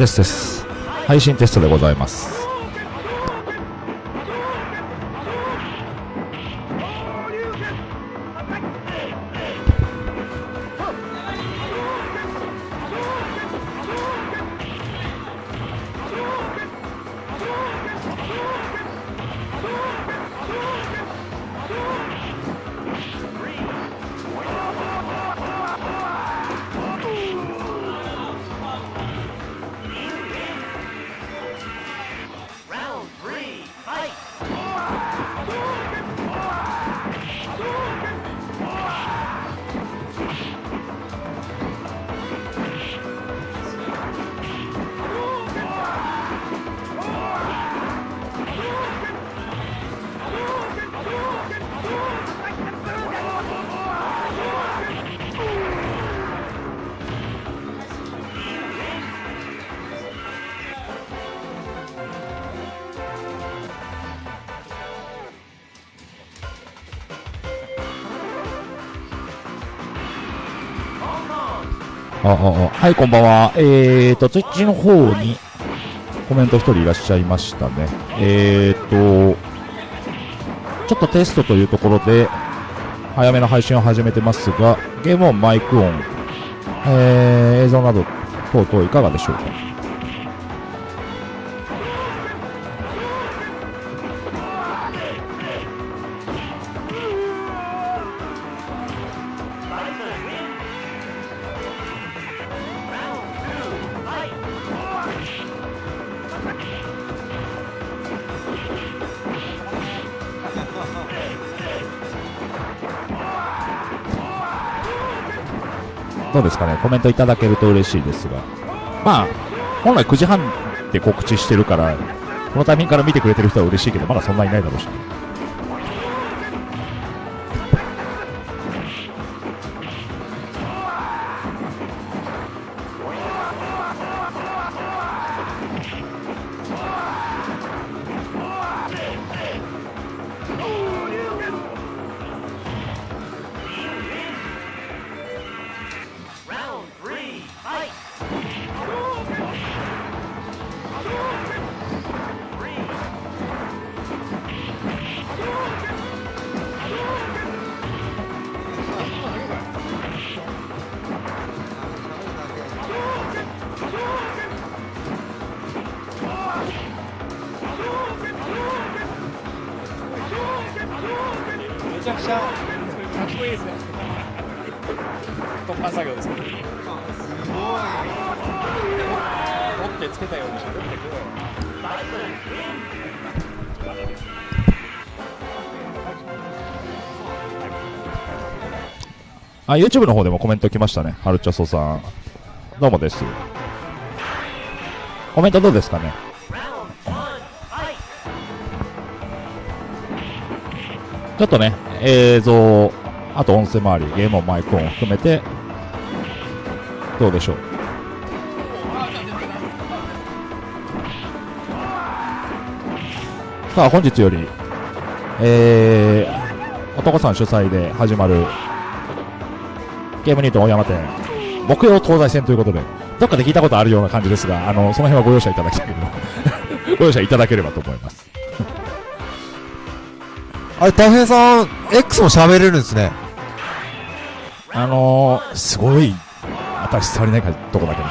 テストです。配信テストでございます。はい、こんばんは。えーと、ツイッチの方にコメント1人いらっしゃいましたね。えーと、ちょっとテストというところで、早めの配信を始めてますが、ゲーム音、マイク音、えー、映像など等々いかがでしょうか？うですかね、コメントいただけると嬉しいですが、まあ、本来9時半で告知してるから、このタイミングから見てくれてる人は嬉しいけど、まだそんないないだろうし。あ、YouTube の方でもコメント来ましたね。ハルチャソさん。どうもです。コメントどうですかね？ちょっとね、映像、あと音声周り、ゲームマイク音含めて、どうでしょう？さあ、本日より、えー、男さん主催で始まる、ゲームニート大山店、木曜東西戦ということで、どっかで聞いたことあるような感じですが、あの、その辺はご容赦いただきたいけど、ご容赦いただければと思います。あれ、大平さん、X も喋れるんですね。あのー、すごい、私触りないかとこだけね。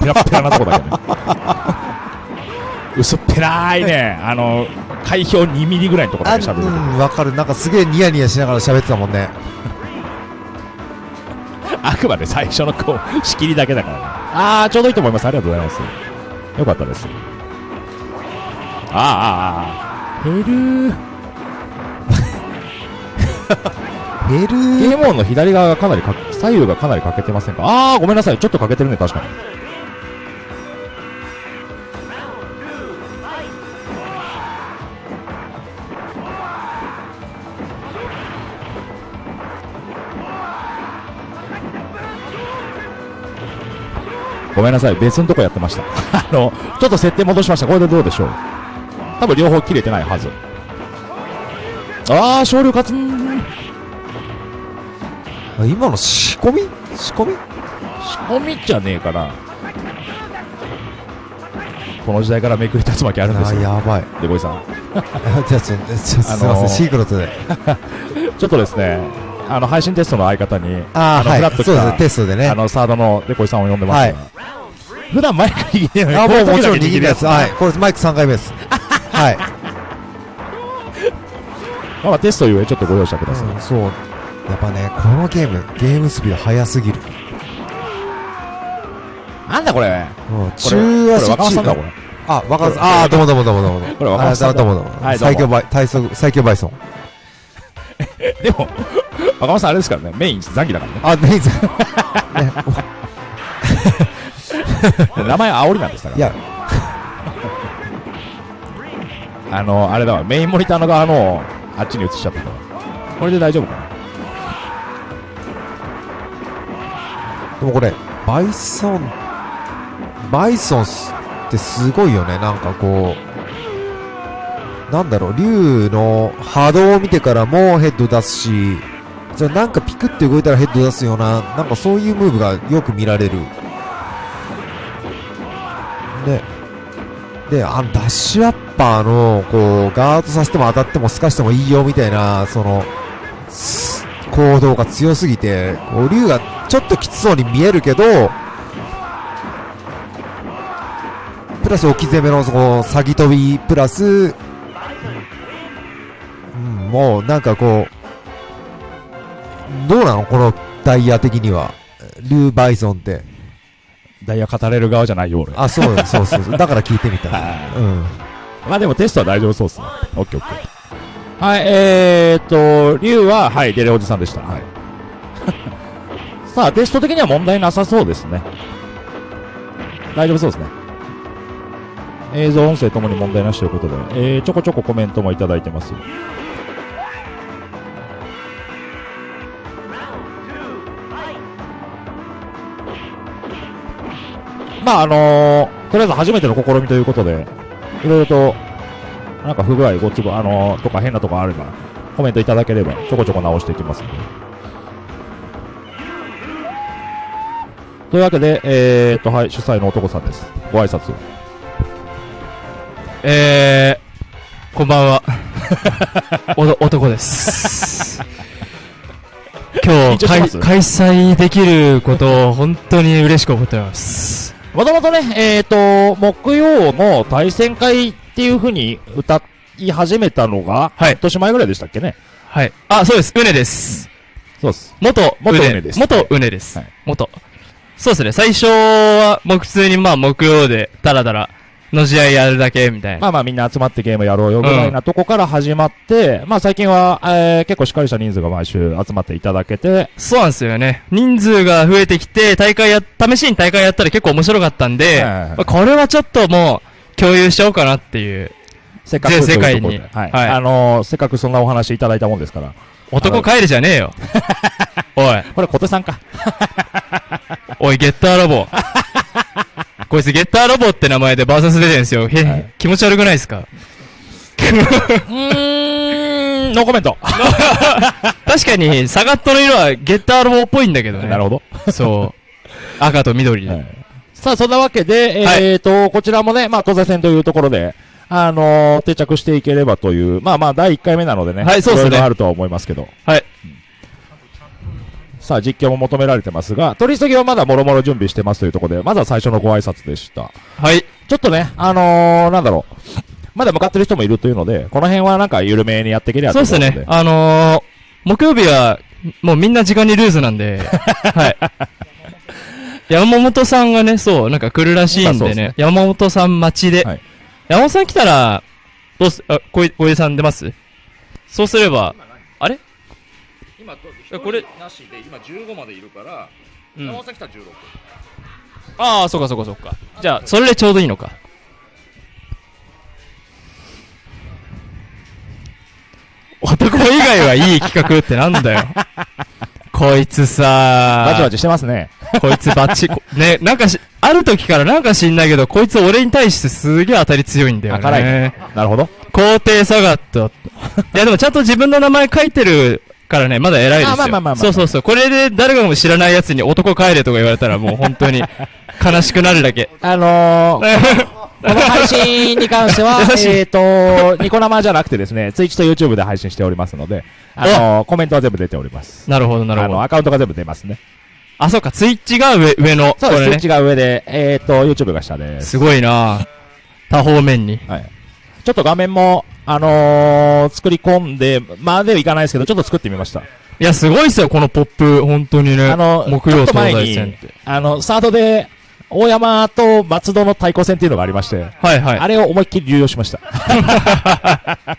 ペラッペラなとこだけね。薄っぺらいね、あの、海氷2ミリぐらいのところけ喋るうん、わかる。なんかすげえニヤニヤしながら喋ってたもんね。あくまで最初のこう、仕切りだけだからね。あー、ちょうどいいと思います。ありがとうございます。よかったです。あーあー、あー、減るヘル ゲームオンの左側がかなりか、左右がかなり欠けてませんか？あー、ごめんなさい。ちょっと欠けてるね、確かに。ごめんなさい。別のとこやってました。あの、ちょっと設定戻しました。これでどうでしょう多分両方切れてないはず。あー、少量勝つ今の仕込み？仕込み？仕込みじゃねえかな。この時代からめくり竜巻あるんですあ、よ。やばい。でこいさん。じゃあ、ちょ、ちょ、すいません、あのーシークレットで。ちょっとですね、あの、配信テストの相方に、あー、のフラッはい。そうですテストでね。あの、サードのデコイさんを呼んでますが、はい普段マイク握ってるのに、あ、もうもちろん握るやつ。はい。これマイク3回目です。はい。まあ、テストゆえちょっとご容赦ください。うんそう。やっぱね、このゲーム、ゲームスピード速すぎる。なんだこれうん、中足これ若松さんだ、これ。あ、若松さん。あー、どうもどうもどうもどうも。これ若松さんどうもどうも。はいどうも最強バイ、体操、最強バイソン。でも、若松さんあれですからね、メイン残機だからね。あ、メイズ。ね、名前煽りなんですから。いや、あの、あれだわ、メインモニターの側の、あっちに移しちゃったから。これで大丈夫かなでもこれ、バイソン、バイソンスってすごいよね。なんかこう、なんだろう、竜の波動を見てからもヘッド出すし、じゃなんかピクって動いたらヘッド出すような、なんかそういうムーブがよく見られる。で、で、あの、ダッシュアッパーの、こう、ガードさせても当たっても透かしてもいいよみたいな、その、行動が強すぎて、こう、竜がちょっときつそうに見えるけど、プラス置き攻めの、その、詐欺飛び、プラス、うん、もう、なんかこう、どうなのこのダイヤ的には。竜バイソンって。ダイヤ語れる側じゃないよ、俺。あ、そう、そうそうそう。だから聞いてみた。はうん。まあでもテストは大丈夫そうっすね。オッケーオッケー。はい、えーっと、竜は、はい、デレおじさんでした。はい。さあ、テスト的には問題なさそうですね。大丈夫そうですね。映像、音声ともに問題なしということで、えー、ちょこちょこコメントもいただいてます。まあ、あのー、とりあえず初めての試みということで、いろいろと、なんか不具合、ご都合、あのー、とか変なとこあれば、コメントいただければ、ちょこちょこ直していきますんで。というわけで、えーっと、はい、主催の男さんです。ご挨拶を。えー、こんばんは。おど男です。今日開、催できることを本当に嬉しく思ってます。もともとね、えーっと、木曜の対戦会っていう風に歌い始めたのが、はい半年前ぐらいでしたっけね。はい。あ、そうです。うねです。そうです。元元うねです元うねです。はい元。そうですね。最初は、もう普通にまあ木曜で、だらだら、の試合やるだけ、みたいな。まあまあみんな集まってゲームやろうよぐらいなとこから始まって、まあ最近は、えー、結構しっかりした人数が毎週集まっていただけて、そうなんですよね。人数が増えてきて、大会や、試しに大会やったら結構面白かったんで、はいこれはちょっともう、共有しちゃおうかなっていう。せっかく世界にはい。はいあのー、せっかくそんなお話いただいたもんですから。男帰るじゃねえよ。おい、これ小手さんか。おい、ゲッターロボ。こいつゲッターロボって名前でバーサス出てんすよ。へ、はい気持ち悪くないですか？うーん、ノーコメント。確かに、サガットの色はゲッターロボっぽいんだけどね。なるほど。そう。赤と緑で。はいさあ、そんなわけで、はいえーと、こちらもね、まあ、東西線というところで、あのー定着していければという、まあまあ、第1回目なのでね。はいそうですねろいろあるとは思いますけど。はい。さあ、実況も求められてますが、取り急ぎはまだもろもろ準備してますというところで、まずは最初のご挨拶でした。はい。ちょっとね、あのー、なんだろう。まだ向かってる人もいるというので、この辺はなんか緩めにやっていけりゃそうですね。あのー、木曜日は、もうみんな時間にルーズなんで、はい。山本さんがね、そう、なんか来るらしいんでねですね、山本さん待ちで、はい山本さん来たら、どうす、あ、小井小井さん出ます？そうすれば、あれ？これなしで、今15までいるから、うん。さん来たら16。ああ、そうかそうかそうか。じゃあ、それでちょうどいいのか。男以外はいい企画ってなんだよ。こいつさバチバチしてますね。こいつバッチ、こ ね、なんかし、ある時からなんか知んないけど、こいつ俺に対してすげえ当たり強いんだよね。なるほど。皇帝サガット。いやでもちゃんと自分の名前書いてるからね、まだ偉いですよ。あまあまあまあまあそうそうそう。これで誰かも知らない奴に男帰れとか言われたらもう本当に、悲しくなるだけ。あのー、この配信に関しては えっと、ニコ生じゃなくてですね、ツイッチと YouTube で配信しておりますので、あのー、コメントは全部出ております。なるほど、なるあの、ほど。アカウントが全部出ますね。あ、そうか、ツイッチが上、上の。そうです、ねツイッチ。が上で、えっと、YouTube が下です。すごいな多方面に。はい。ちょっと画面も、あのー、作り込んで、まではいかないですけど、ちょっと作ってみました。いや、すごいっすよ、このポップ。本当にね。あの、木曜東西戦っにて。、あの、サードで、大山と松戸の対抗戦っていうのがありまして、はいはい。あれを思いっきり流用しました。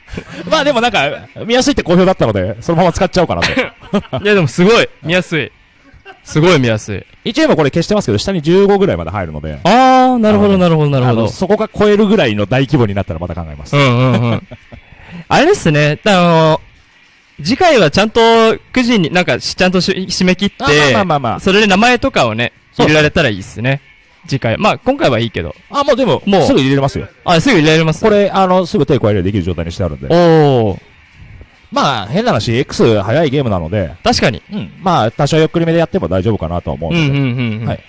まあでもなんか、見やすいって好評だったので、そのまま使っちゃおうかなと。いや、でもすごい。見やすい。すごい見やすい。一応今これ消してますけど、下に15ぐらいまで入るので、あー、なるほど、なるほど、なるほど。そこが超えるぐらいの大規模になったらまた考えます。うんうんうん。あれですね、あの、次回はちゃんと9時に、なんかし、ちゃんとし締め切って、あまあまあまあまあそれで名前とかをね、入れられたらいいっすね。次回。まあ、今回はいいけど。あ、もうでも、もうすぐ入れれますよ。あ、すぐ入れられますこれ、あの、すぐ手加えるようにできる状態にしてあるんで。おー、まあ、変な話、X 早いゲームなので、確かに。うん。まあ、多少ゆっくりめでやっても大丈夫かなとは思うので、うんうんうんうん。はい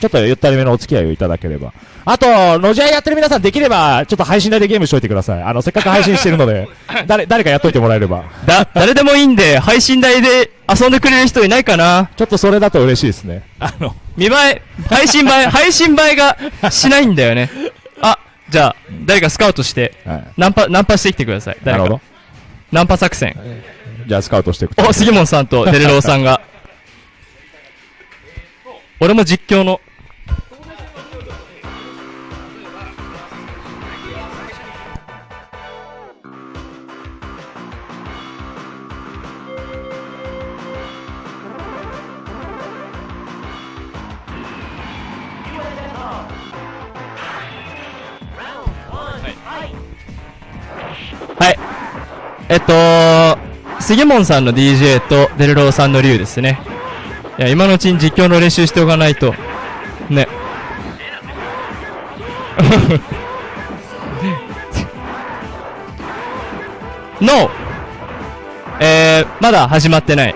ちょっとゆったりめのお付き合いをいただければ。あと、のじあいやってる皆さんできれば、ちょっと配信台でゲームしといてください。あの、せっかく配信してるので、誰、誰かやっといてもらえれば。だ、誰でもいいんで、配信台で遊んでくれる人いないかなちょっとそれだと嬉しいですね。あの、見栄え、配信映え、配信映えがしないんだよね。あ、じゃあ、誰かスカウトして、はい。ナンパ、ナンパしてきてください。なるほど誰か。。ナンパ作戦。じゃあスカウトしていくと。お、杉本さんとデルローさんが。俺も実況の。はい。えっと、杉本さんの DJ とデルローさんの竜ですね。いや、今のうちに実況の練習しておかないと。ね。NO! えー、まだ始まってない。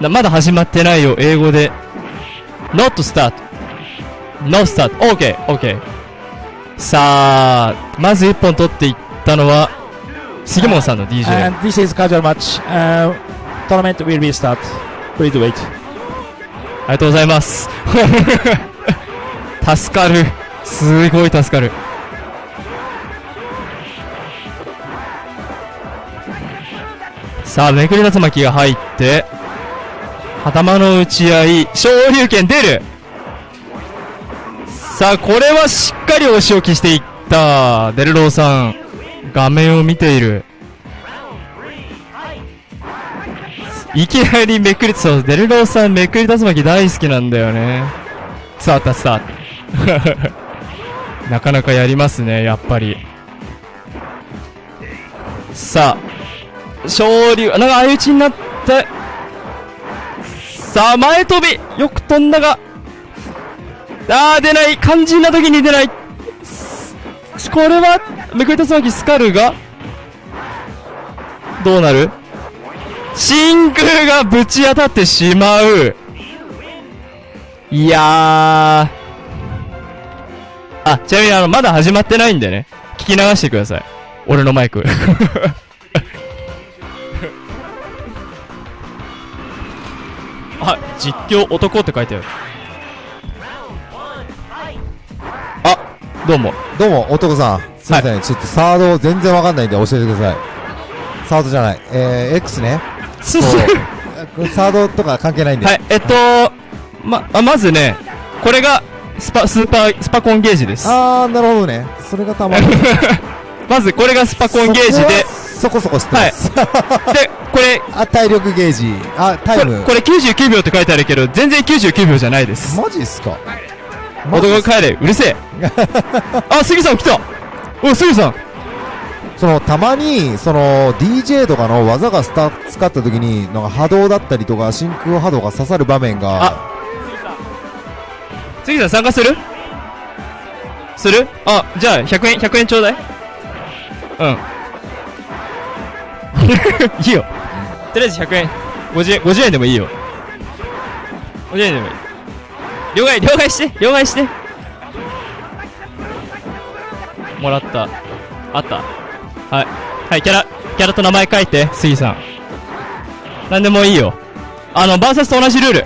なまだ始まってないよ、英語で。not start. no start. OK, OK. さあ、まず一本取っていったのは、杉本さんの DJ。And this is casual match. Uh, tournament will be start. Please wait. ありがとうございます。助かる。すごい助かる。さあ、めくり竜巻が入って、頭の打ち合い、昇竜拳出るさあ、これはしっかりお仕置きしていった。デルローさん、画面を見ている。いきなりめくり、そう、デルローさんめくり竜巻大好きなんだよね。伝わった伝わった。なかなかやりますね、やっぱり。さあ、昇竜、なんか相打ちになって、さあ、前飛びよく飛んだが、あー、出ない肝心な時に出ないこれは、めくり竜巻スカルが、どうなる？真空がぶち当たってしまう。いやー。あ、ちなみにあの、まだ始まってないんでね。聞き流してください。俺のマイク。あ、実況男って書いてある。どうも。どうも、男さん。すいません、ちょっとサード全然わかんないんで教えてください。サードじゃない。えー、X ね。すそう。サードとか関係ないんで。はい、えっと、ま、あまずね、これが、スパ、スーパー、スパコンゲージです。あー、なるほどね。それがたまに。まずこれがスパコンゲージで、そこはそこそこ知ってます。で、これ、あ、体力ゲージ。あ、タイム。これ、これ99秒って書いてあるけど、全然99秒じゃないです。マジっすか男が帰れ、うるせえ。あ、杉さん来たおい、杉さんその、たまに、その、DJ とかの技がスタ使った時に、なんか波動だったりとか、真空波動が刺さる場面が、杉さん参加する？する？あ、じゃあ、100円、100円ちょうだいうん。いいよ。とりあえず100円。50円、50円でもいいよ。50円でもいい。両替、両替して、両替して。もらった。あった。はい。はい、キャラ、キャラと名前書いて、杉さん。なんでもいいよ。あの、バーサスと同じルール。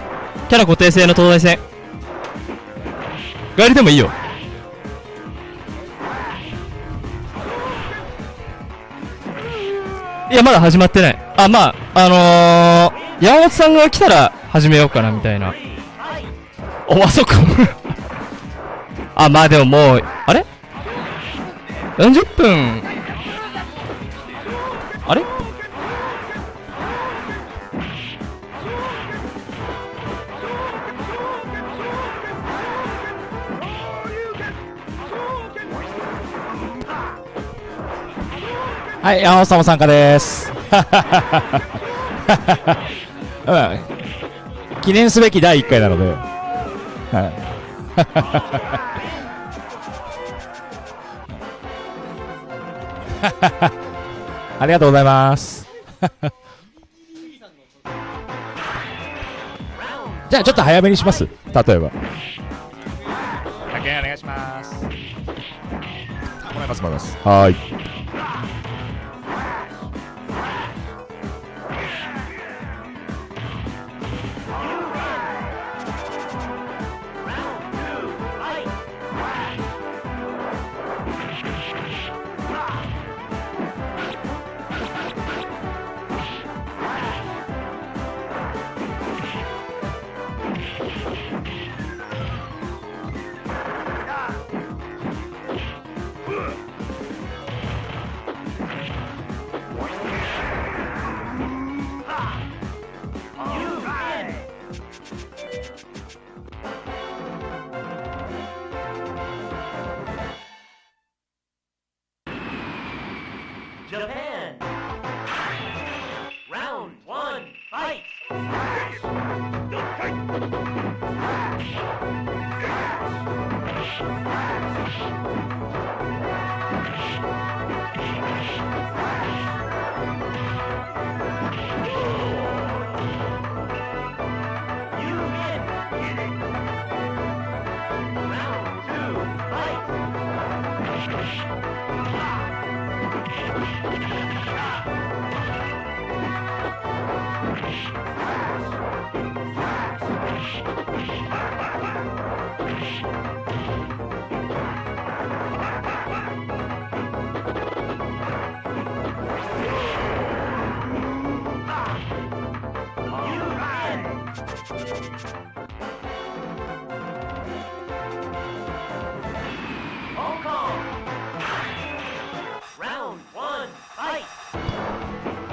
キャラ固定制の東大戦。ガエルでもいいよ。いや、まだ始まってない。あ、まあ、あのー、山本さんが来たら始めようかな、みたいな。お、あそこ。あ、まあでももう、あれ ?40 分。あれ？はい、山本さんも参加です。うん。記念すべき第1回なので。はい。ありがとうございます。じゃあちょっと早めにします。例えば。100円お願いします。もらいます、もらいます。はーい。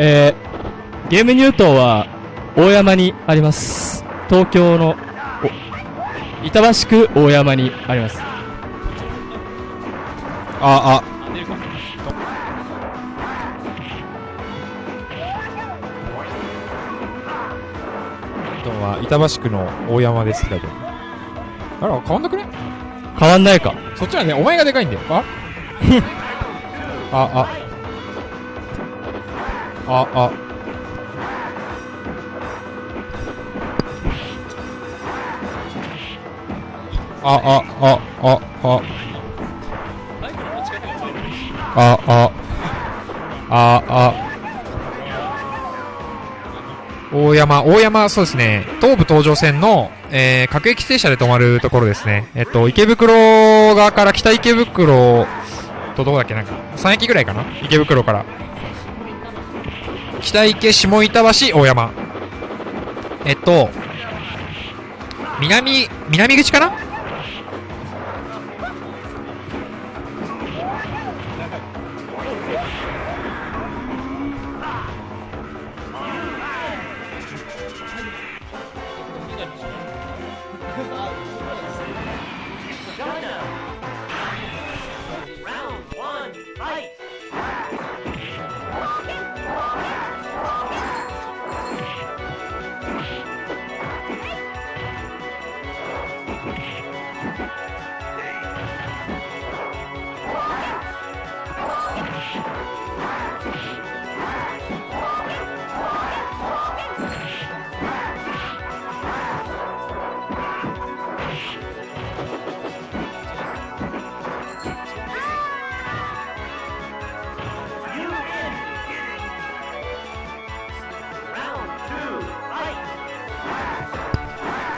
えー、ゲームニュートンは大山にあります。東京の、板橋区大山にあります。あ、あ、板橋区の大山ですって書いてある。あら、変わんなくね？変わんないか。そっちはね、お前がでかいんだよ。あ？あ、あ。あ、あ。あ、あ、あ、あ、あ。あ、あ。あ、あ。大山、大山、そうですね。東武東上線の、えー、各駅停車で止まるところですね。えっと、池袋側から北池袋とどこだっけなんか、3駅ぐらいかな池袋から。北池、下板橋、大山。えっと、南、南口かな？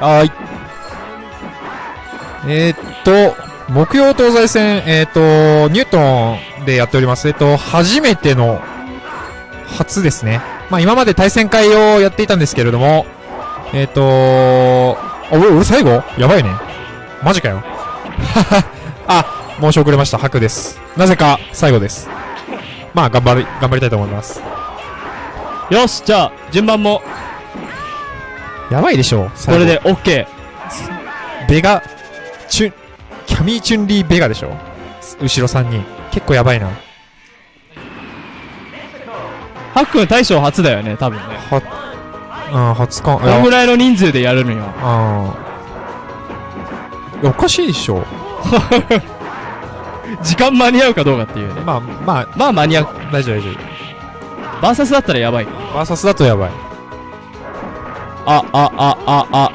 はい。えー、っと、木曜東西戦、えー、っと、ニュートンでやっております。えっと、初めての、初ですね。まあ今まで対戦会をやっていたんですけれども、え、っと、あ、俺、俺最後？やばいね。マジかよ。あ、申し遅れました。白です。なぜか最後です。まあ頑張り、頑張りたいと思います。よし、じゃあ、順番も、やばいでしょ。これで OK。ベガ、チュン、キャミーチュンリーベガでしょ後ろ3人。結構やばいな。ハックン大将初だよね、多分ね。は、うん、初感、このぐらいの人数でやるのよ。あーいやおかしいでしょ。時間間に合うかどうかっていうね。まあ、まあ、まあ間に合う。大丈夫大丈バーサスだったらやばい。夫。バーサスだとやばい。あ、あ、あ、あ、あ、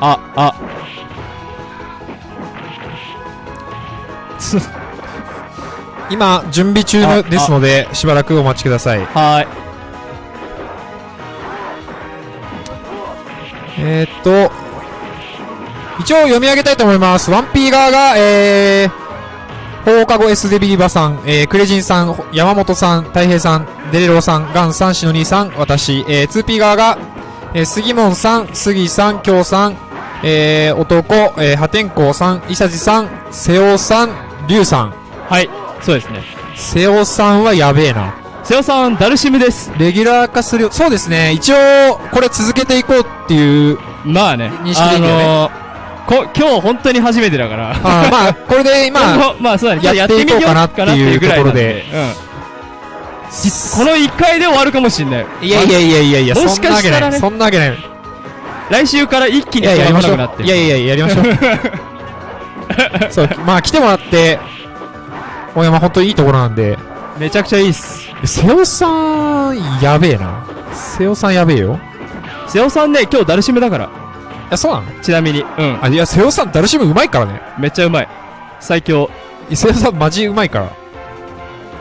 あ、あ。今、準備中ですので、しばらくお待ちください。はーい。えー、っと、一応読み上げたいと思います。1P 側が、えー、放課後 S デビリバさん、えー、クレジンさん、山本さん、太平さん、デレローさん、ガンさん、シノニーさん、私、えー、2P 側が、えー、杉門さん、杉さん、京さん、えー、男、えー、破天荒さん、伊佐治さん、瀬尾さん、龍さん。はい。そうですね。瀬尾さんはやべえな。瀬尾さん、ダルシムです。レギュラー化するよ。そうですね。一応、これ続けていこうっていう。まあね。認識でいいよねあのーこ、今日本当に初めてだから。あーまあ、これで、まあ、まあそうだね。やっていこうかなっていうところでうん。じこの1回で終わるかもしんない。いやいやいやいやいや、もし。かしたらねそんなわけない。い来週から一気にや、やりましょう。いやいやいや、やりましょう。そう、まあ来てもらって、大山本当にいいところなんで、めちゃくちゃいいっす。瀬尾さん、やべえな。瀬尾さんやべえよ。瀬尾さんね、今日ダルシムだから。いや、そうなの？ちなみに。うん。あ、いや、瀬尾さん、ダルシムうまいからね。めっちゃうまい。最強。いや瀬尾さん、マジうまいから。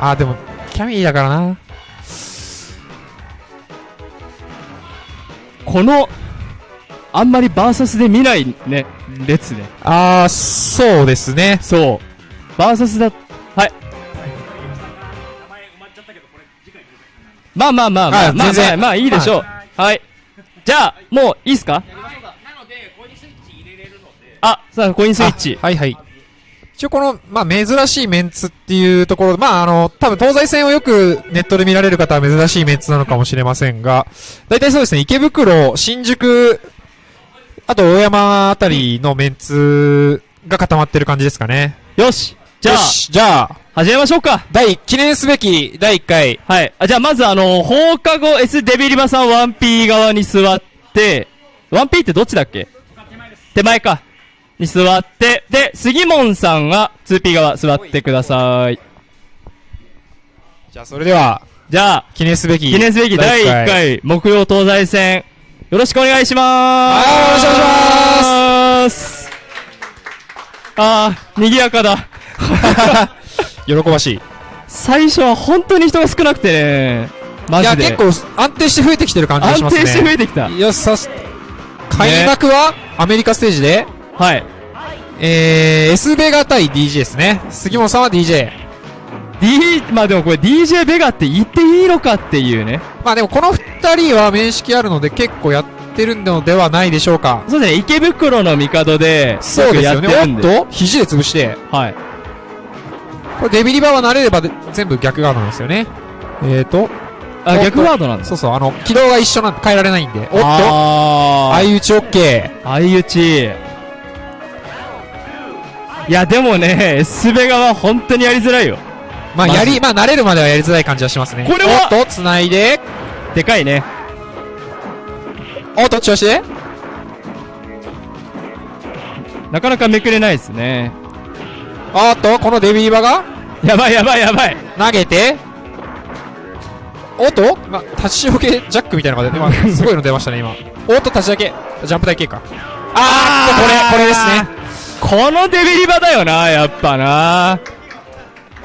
あ、でも、キャミーだからな。この、あんまりバーサスで見ないね、列ね。あー、そうですね。そう。バーサスだ、はい。まあまあまあまあ、まあまああ全然まあいいでしょう。はい。じゃあ、もういいっすか？あ、さあ、コインスイッチ。あはいはい。一応この、まあ、珍しいメンツっていうところ、まあ、あの、多分東西線をよくネットで見られる方は珍しいメンツなのかもしれませんが、大体そうですね、池袋、新宿、あと大山あたりのメンツが固まってる感じですかね。よし。じゃあじゃあ、始めましょうか。第、記念すべき第1回、はい。あ、じゃあまずあの、放課後 S デビリバさん 1P 側に座って、1P ってどっちだっけ？手前か。に座って、で、杉門さんは 2P 側座ってください。じゃあそれでは、じゃあ、記念すべき、記念すべき第1回木曜東西戦、よろしくお願いしまーす。はいよろしくお願いします。あー、賑やかだ。喜ばしい。最初は本当に人が少なくてね、マいや、ジで。結構安定して増えてきてる感じがしますね。安定して増えてきた。いや、さし、開幕は、アメリカステージで、はい。えー、S ベガ対 DJ ですね。杉本さんは DJ。D、まあでもこれ DJ ベガって言っていいのかっていうね。まあでもこの二人は面識あるので結構やってるのではないでしょうか。そうですね、池袋の帝で、そうですよね。おっと肘で潰して。はい。これデビリバーは慣れればで全部逆ガードなんですよね。えーと。あ、逆ガードなんですそうそう、あの、軌道が一緒なんで変えられないんで。おっとあ相打ち OK。相打ち。いや、でもね、S ベガは本当にやりづらいよ。まあやり、まあ慣れるまではやりづらい感じはしますね。これはおっと、繋いで。でかいね。おっと、調子で。なかなかめくれないですね。おっと、このデビリバーがやばいやばいやばい。投げて、おっと、ま、立ち上げジャックみたいなのが出て、今、すごいの出ましたね、今。おっと、立ち上げ、ジャンプ台系か。あーっと、これ、これですね。このデビリバだよな、やっぱな。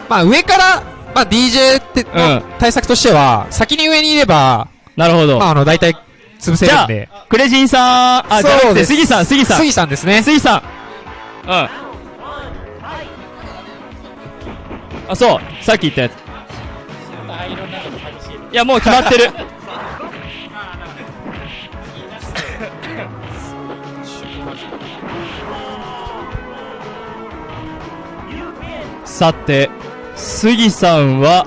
まあ、上から、まあ、DJ って、うん対策としては、先に上にいれば、なるほど。まあ、あの、大体、潰せじゃあるんで。、クレジンさん、あ、じゃなくて、そうです杉さん、杉さん。杉さんですね。杉さん。うん。あ、そう。さっき言ったやつ。いや、もう決まってる。さて、杉さんは、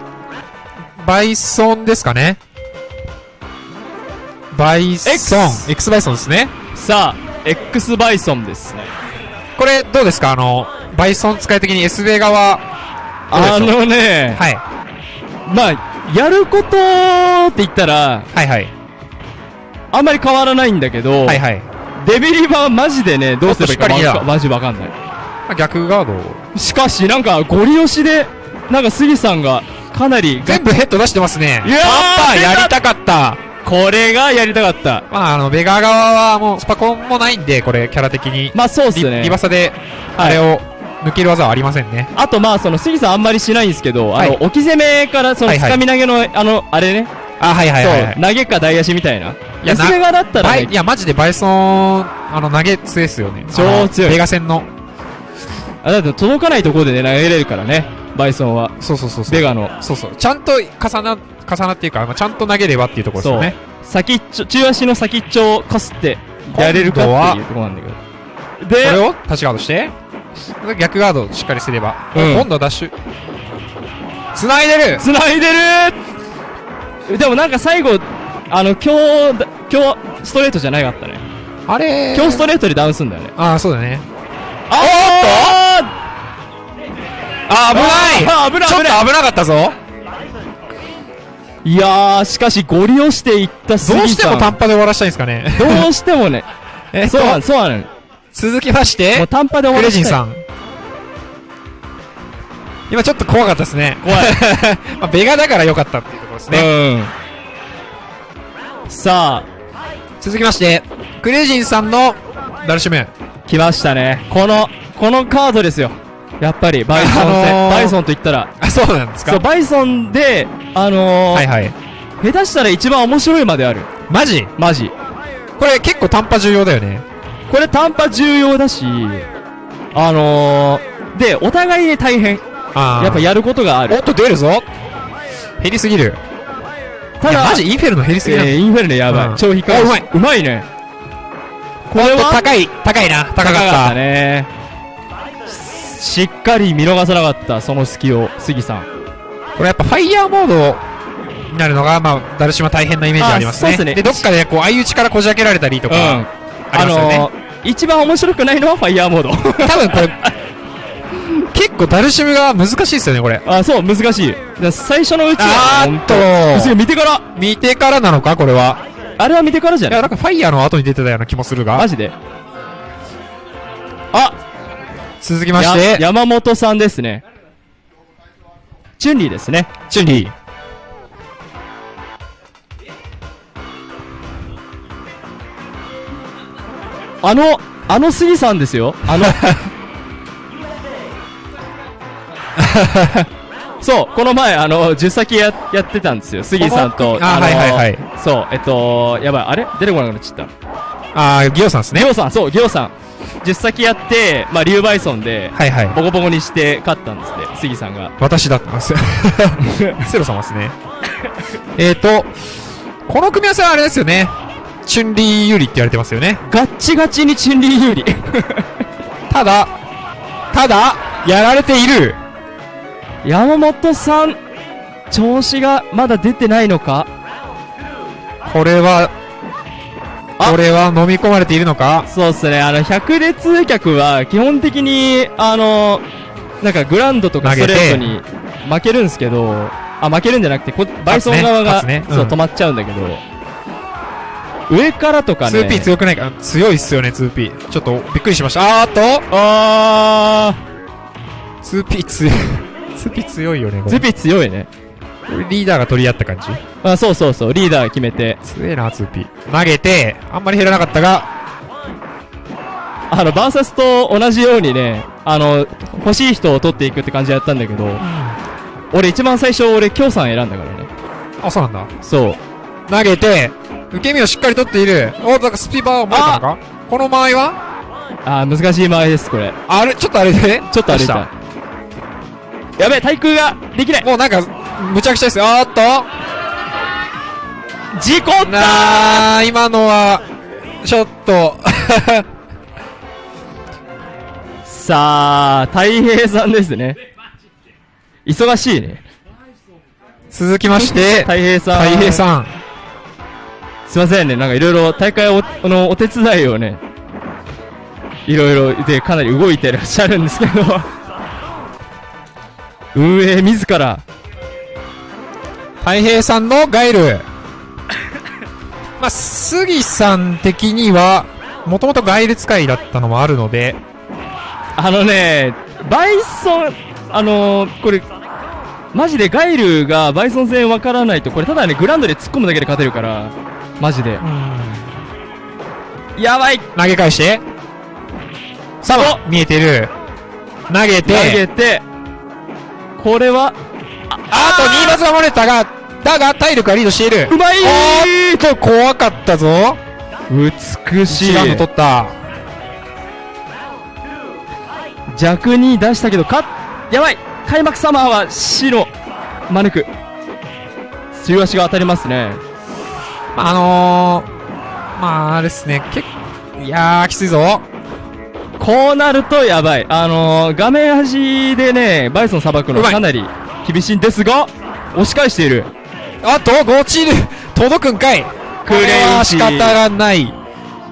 バイソンですかね。バイソン。X バイソンですね。さあ、X バイソンですね。これ、どうですか？あの、バイソン使い的に S ベガは、どうでしょう？あのね、はい。まあ、やることって言ったら、はいはい。あんまり変わらないんだけど、はいはい。デビリバはマジでね、どうすればいいかマジわかんない。まあ逆ガードを。しかし、なんか、ゴリ押しで、なんか杉さんが、かなり、全部ヘッド出してますね。いやーやりたかった。これがやりたかった。まあ、あの、ベガ側はもうスパコンもないんで、これ、キャラ的に。まあ、そうっすリね。リバサで、はいあれを抜ける技はありませんね。あと、まあ、その、杉さんあんまりしないんですけど、あの、はい置き攻めから、その、はいはい掴み投げの、あの、あれね。あ、はいはいはい、はい投げか台足みたいな。いやなそれがだったらねい、や、マジでバイソン、あの、投げ強いっすよね。超強いあのベガ戦の。あだって届かないところでね、投げれるからね、バイソンは。そうそうそうそう。ベガの。そうそう。ちゃんと重な、重なっていうか、まあちゃんと投げればっていうところですよね。先っちょ、中足の先っちょをかすって、やれるかっていうところなんだけど。これで、を？タッチガードして、逆ガードしっかりすれば。うん今度はダッシュ。繋いでる繋いでるでもなんか最後、あの、今日だ、今日、ストレートじゃなかったね。あれ今日ストレートでダウンすんだよね。ああ、そうだね。ああー、危ない危ないちょっ危ないと危なかったぞいやー、しかし、ゴリ押していった。どうしても短波で終わらしたいんですかね。どうしてもね。えそうなの、そうなの。続きまして、短波で終わクらせたいレジンさん。今ちょっと怖かったですね。怖い。まあ、ベガだから良かったっていうところですね。うん。さあ、続きまして、クレジンさんのダルシム。来ましたね。この、このカードですよ。やっぱり、バイソン戦。あのーバイソンと言ったら。あ、そうなんですか？そう、バイソンで、あのーはいはい。下手したら一番面白いまである。マジ？マジ。これ結構短波重要だよね。これ短波重要だし、あのー、で、お互いで大変。あーやっぱやることがあるおっ。と出るぞ減りすぎる。ただ、マジ？インフェルノ減りすぎなのえーインフェルノやばい。うん超引っかかるあうまい。うまいね。これは高い、高いな。高かった。たね。しっかり見逃さなかった、その隙を、杉さん。これやっぱファイヤーモードになるのが、まあ、ダルシマ大変なイメージありますね。あそうっすねで、どっかでこう、相打ちからこじ開けられたりとか、うん。あ。のー、一番面白くないのはファイヤーモード。多分これ、結構ダルシムが難しいですよね、これ。あ、そう、難しい。最初のうちあは、ーっと見てから。見てからなのか、これは。あれは見てからじゃい？や、ないなんかファイヤーの後に出てたような気もするがマ。ジであ続きましやて、山本さんですね。チュンリーですね。チュンリー。あの、あの杉さんですよ。あの、そう、この前、あの、10先や、やってたんですよ。杉さんと。あのはいはいはいそう、えっと、やばい、あれ？出てこなくなっちゃった。あー、ギオさんですね。ギョウさん、そう、ギョウさん。10先やって、まあ、リュウバイソンで、はいはい。ボコボコにして勝ったんですね、杉さんが。私だったんですよ。セロ様ですね。えーと、この組み合わせはあれですよね。チュンリー有利って言われてますよね。ガッチガチにチュンリー有利。ただ、ただ、やられている。山本さん、調子がまだ出てないのか？これは、あこれは飲み込まれているのか？そうっすね、あの、百列客は基本的に、あの、なんかグランドとかストレートに負けるんですけど、あ、負けるんじゃなくて、こバイソン側が、ねね。うん。止まっちゃうんだけど、上からとかね。2P 強くないか？強いっすよね、2P。ちょっとびっくりしました。あーっと。あ 2P 強い。2P 強いよね、こー、れズピ強いね。リーダーが取り合った感じ？あ、そうそうそう、リーダー決めて、強えな、2P。投げて、あんまり減らなかったが、あの、バーサスと同じようにね、あの、欲しい人を取っていくって感じでやったんだけど、俺一番最初、俺、京さん選んだからね。あ、そうなんだ。そう。投げて、受け身をしっかり取っている。お、だからスピーバーを持ったのか？この間合いは？あー、難しい間合いです、これ。あれ、ちょっとあれで？ちょっと歩い。どうした？やべえ、対空ができないもうなんか、むちゃくちゃですよ。あーっと事故ったなあ、今のは、ちょっと、さあ、太平さんですね。忙しいね。続きまして、太平さん。太平さん。すいませんね、なんかいろいろ大会おのお手伝いをね、いろいろでかなり動いてらっしゃるんですけど、運営自ら、太平さんのガイル。まあ、杉さん的には、もともとガイル使いだったのもあるので、あのね、バイソン、あのー、これ、マジでガイルがバイソン戦わからないと、これただね、グラウンドで突っ込むだけで勝てるから、マジで。やばい。投げ返して、さあ、見えてる。投げて、投げて、これは、あと2発が漏れたが、だが体力がリードしている。うまいおーっと、怖かったぞ。美しい違うの取った。弱に出したけど、かやばい開幕サマーは白、マヌク。強い足が当たりますね。あのー、まあ、あれですね、結構、いやー、きついぞ。こうなるとやばい。あのー、画面端でね、バイソンさばくのかなり厳しいんですが、押し返している。あと、落ちる。届くんかい。これは仕方がない。い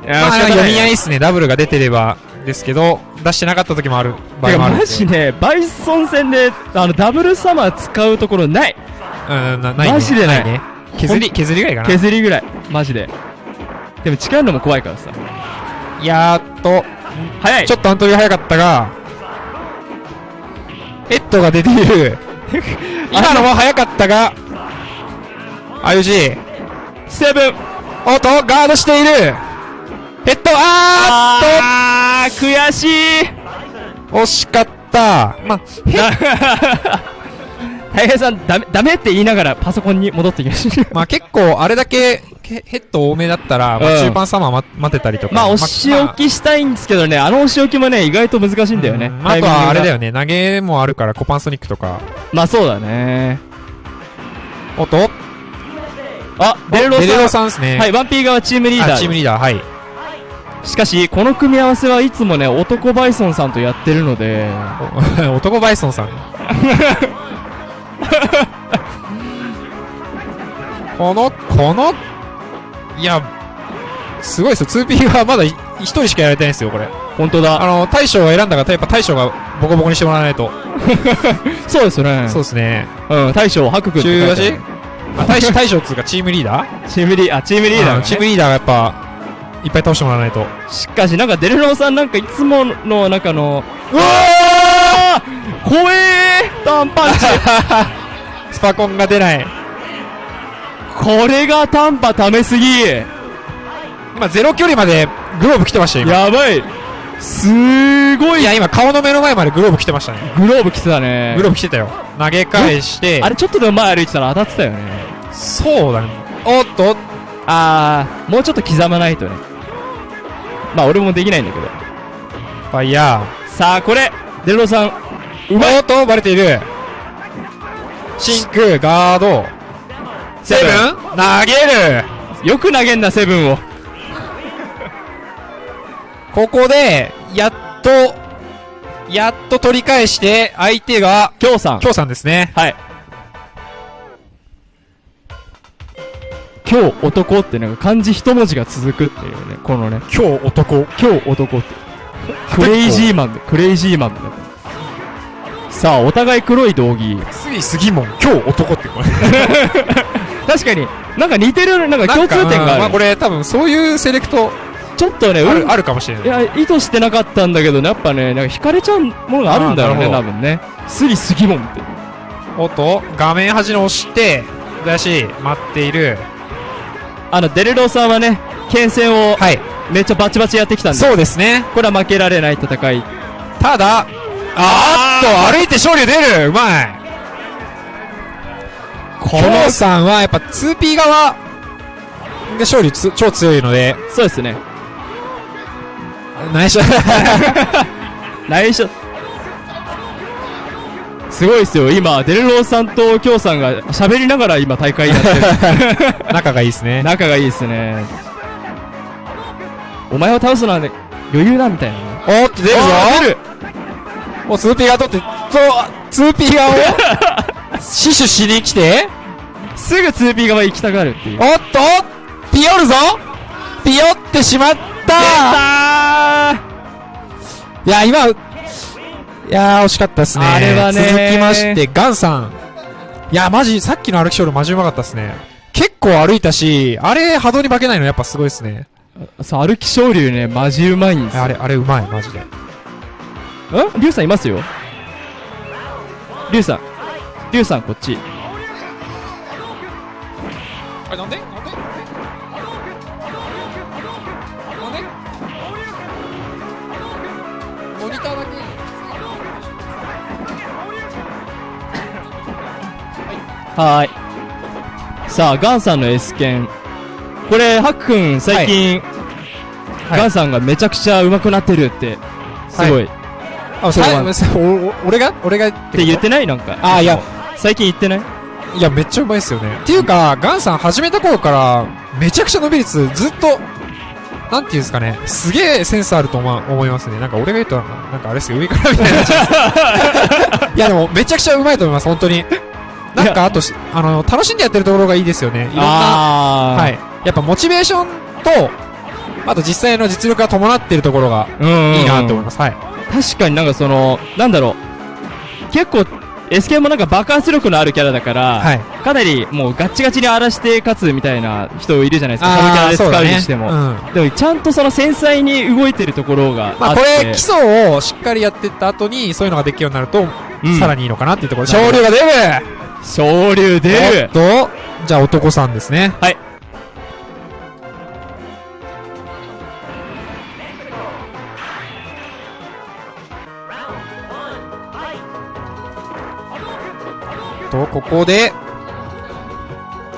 まあ、読み合いですね。ダブルが出てればですけど、出してなかった時もある場合もある。マジね、バイソン戦で、あの、ダブルサマー使うところない。うん、なないね。マジでないね。削り、削りぐらいかな。削りぐらい。マジで。でも近いのも怖いからさ。やーっと、早いちょっとアントリー早かったが、ヘッドが出ている。今のも早かったが、IOG。セブンおっと、ガードしている。ヘッド、ああー悔しい惜しかった。まあ、大平さん、ダメ、ダメって言いながらパソコンに戻ってきました。まあ結構、あれだけヘヘッド多めだったら、まあうん中盤サマー待待てたりとか。まあ、押し置きしたいんですけどね、あの押し置きもね、意外と難しいんだよね。あ、あとはあれだよ。よね、投げもあるから、コパンソニックとか。まあ、そうだね。おっと、あ、デレロさん。デレロさんですね。はい、ワンピー側チームリーダー。あチームリーダー、はい。しかし、この組み合わせはいつもね、男バイソンさんとやってるので、お 男バイソンさん。この、この、いや、すごいですよ。2P がまだい一人しかやられてないんですよ、これ。本当だ。あの、大将を選んだから、やっぱ大将がボコボコにしてもらわないと。そうですよね。そうですね。うん、大将、白くんって書いてあ中る足あ大将、大将っつうかチームリーダー？チームリー、あ、チームリーダーがね、うんチームリーダーがやっぱ、いっぱい倒してもらわないと。しかし、なんかデレロさんなんかいつもの、なんかの、うわー怖えーターンパンチ スパコンが出ない。これが短波ためすぎ今、ゼロ距離までグローブ来てましたよ、今。やばいすごいいや、今、顔の目の前までグローブ来てましたね。グローブ来てたねグローブ来てたよ。投げ返してあ、れちょっとでも前歩いてたら当たってたよねそうだね。おっと、あーもうちょっと刻まないとねまあ俺もできないんだけどファイヤさあこれデレロさんー。おっと、バレている。シンク、ガード。セブン？投げる。よく投げんなセブンを。ここで、やっと、やっと取り返して、相手が、京さん。京さんですね。はい。今日男ってなんか漢字一文字が続くっていうねこのね。今日男。今日男って。クレイジーマンでクレイジーマンださあお互い黒い道着。杉杉門、今日男ってこれ。確かになんか似てるなんか共通点がある、まあこれ多分そういうセレクトちょっとね、うんあるあるかもしれないい。や、意図してなかったんだけどね、やっぱね、なんか惹かれちゃうものがあるんだろうね、多分ね。スリスギモンって。おっと、画面端の押して、だし、待っている。あの、デレロさんはね、剣戦をはい。めっちゃバチバチやってきたんで、そうですね。これは負けられない戦い。ただ、あーっと、歩いて勝利出るうまいこ京さんはやっぱ 2P 側が勝利つ超強いので、そうですね。内緒。内緒。すごいですよ。今、デルローさんとキョウさんが喋りながら今大会やってる。仲がいいですね。仲がいいですね。お前を倒すのはね、余裕だみたいなね。おーっと出るぞ出るもう 2P が取って、そう、2P 側を 死守しに来て、すぐ 2P 側行きたがるっていう。おっとピヨるぞピヨってしまったいや、今、いやー、惜しかったですね。あれはね続きまして、ガンさん。いや、マジ、さっきの歩きショールマジうまかったですね。結構歩いたし、あれ、波動に負けないのやっぱすごいですね。さあ、歩き昇竜ね、マジうまいんですよ。あれ、あれうまい、マジで。んリュウさんいますよ。リュウさん。リュウさんこっち。あれ、なんで？なんで？なんで？モニターだけ。はーい。さあ、ガンさんの S 剣。これ、ハックン、最近、はい。ガンさんがめちゃくちゃ上手くなってるって、すごい。っあ、そう俺が？俺がって言ってない？なんか。あいや。最近言ってない？いや、めっちゃうまいっすよね。っていうか、ガンさん始めた頃から、めちゃくちゃ伸び率ずっと、なんていうんですかね、すげえセンスあると思思いますね。なんか俺が言うと、なんかあれっすよ、上からみたいな。いや、でもめちゃくちゃうまいと思います、本当に。なんか、あとし、あの、楽しんでやってるところがいいですよね。いろんな。はい。やっぱモチベーションと、あと実際の実力が伴っているところが。いいなと思います。はい。確かになんかその、なんだろう。結構、S 剣もなんか爆発力のあるキャラだから、はい。かなりもうガッチガチに荒らして勝つみたいな人いるじゃないですか。サブキャラで使うにしても。うん。でもちゃんとその繊細に動いてるところがまあ、あって。これ、基礎をしっかりやってった後に、そういうのができるようになると、うんさらにいいのかなっていうところで。昇竜が出る昇竜出るおっと、じゃあ男さんですね。はい。ここで、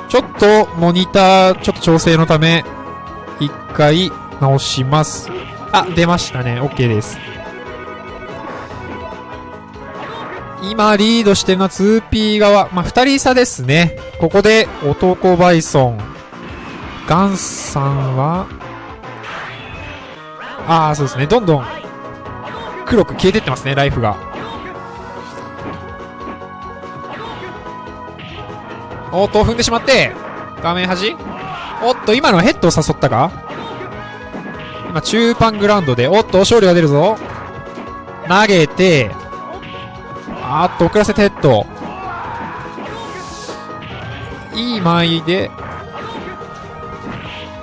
ちょっと、モニター、ちょっと調整のため、一回、直します。あ、出ましたね。OK です。今、リードしてるのは 2P 側。まあ、二人差ですね。ここで、男バイソン。ガンさんは、ああ、そうですね。どんどん、黒く消えてってますね、ライフが。おっと、踏んでしまって、画面端。おっと、今のはヘッドを誘ったか？今、中盤グラウンドで、おっと、勝利が出るぞ。投げて、あーっと、遅らせてヘッド。いい間合いで、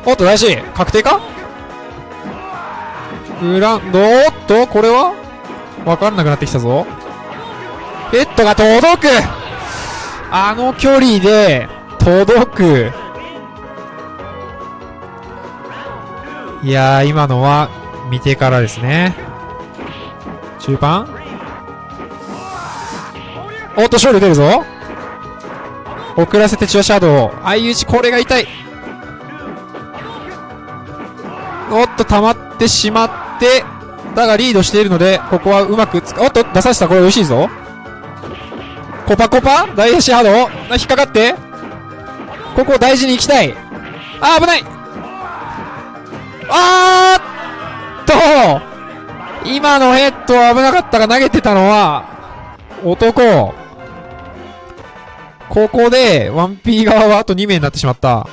おっと、大事。確定か？グラウンド、おっと、これは？わかんなくなってきたぞ。ヘッドが届く。あの距離で届く。いや、今のは見てからですね。中盤おっと、勝利出るぞ。遅らせてチアシャドウ。相打ち、これが痛い。おっと、溜まってしまって、だがリードしているので、ここはうまく、おっと、出させた、これ美味しいぞ。コパコパ？大足ハード引っかかって？ここを大事に行きたい。あー危ない！あーっと！今のヘッドは危なかったが投げてたのは男。ここで 1P 側はあと2名になってしまった。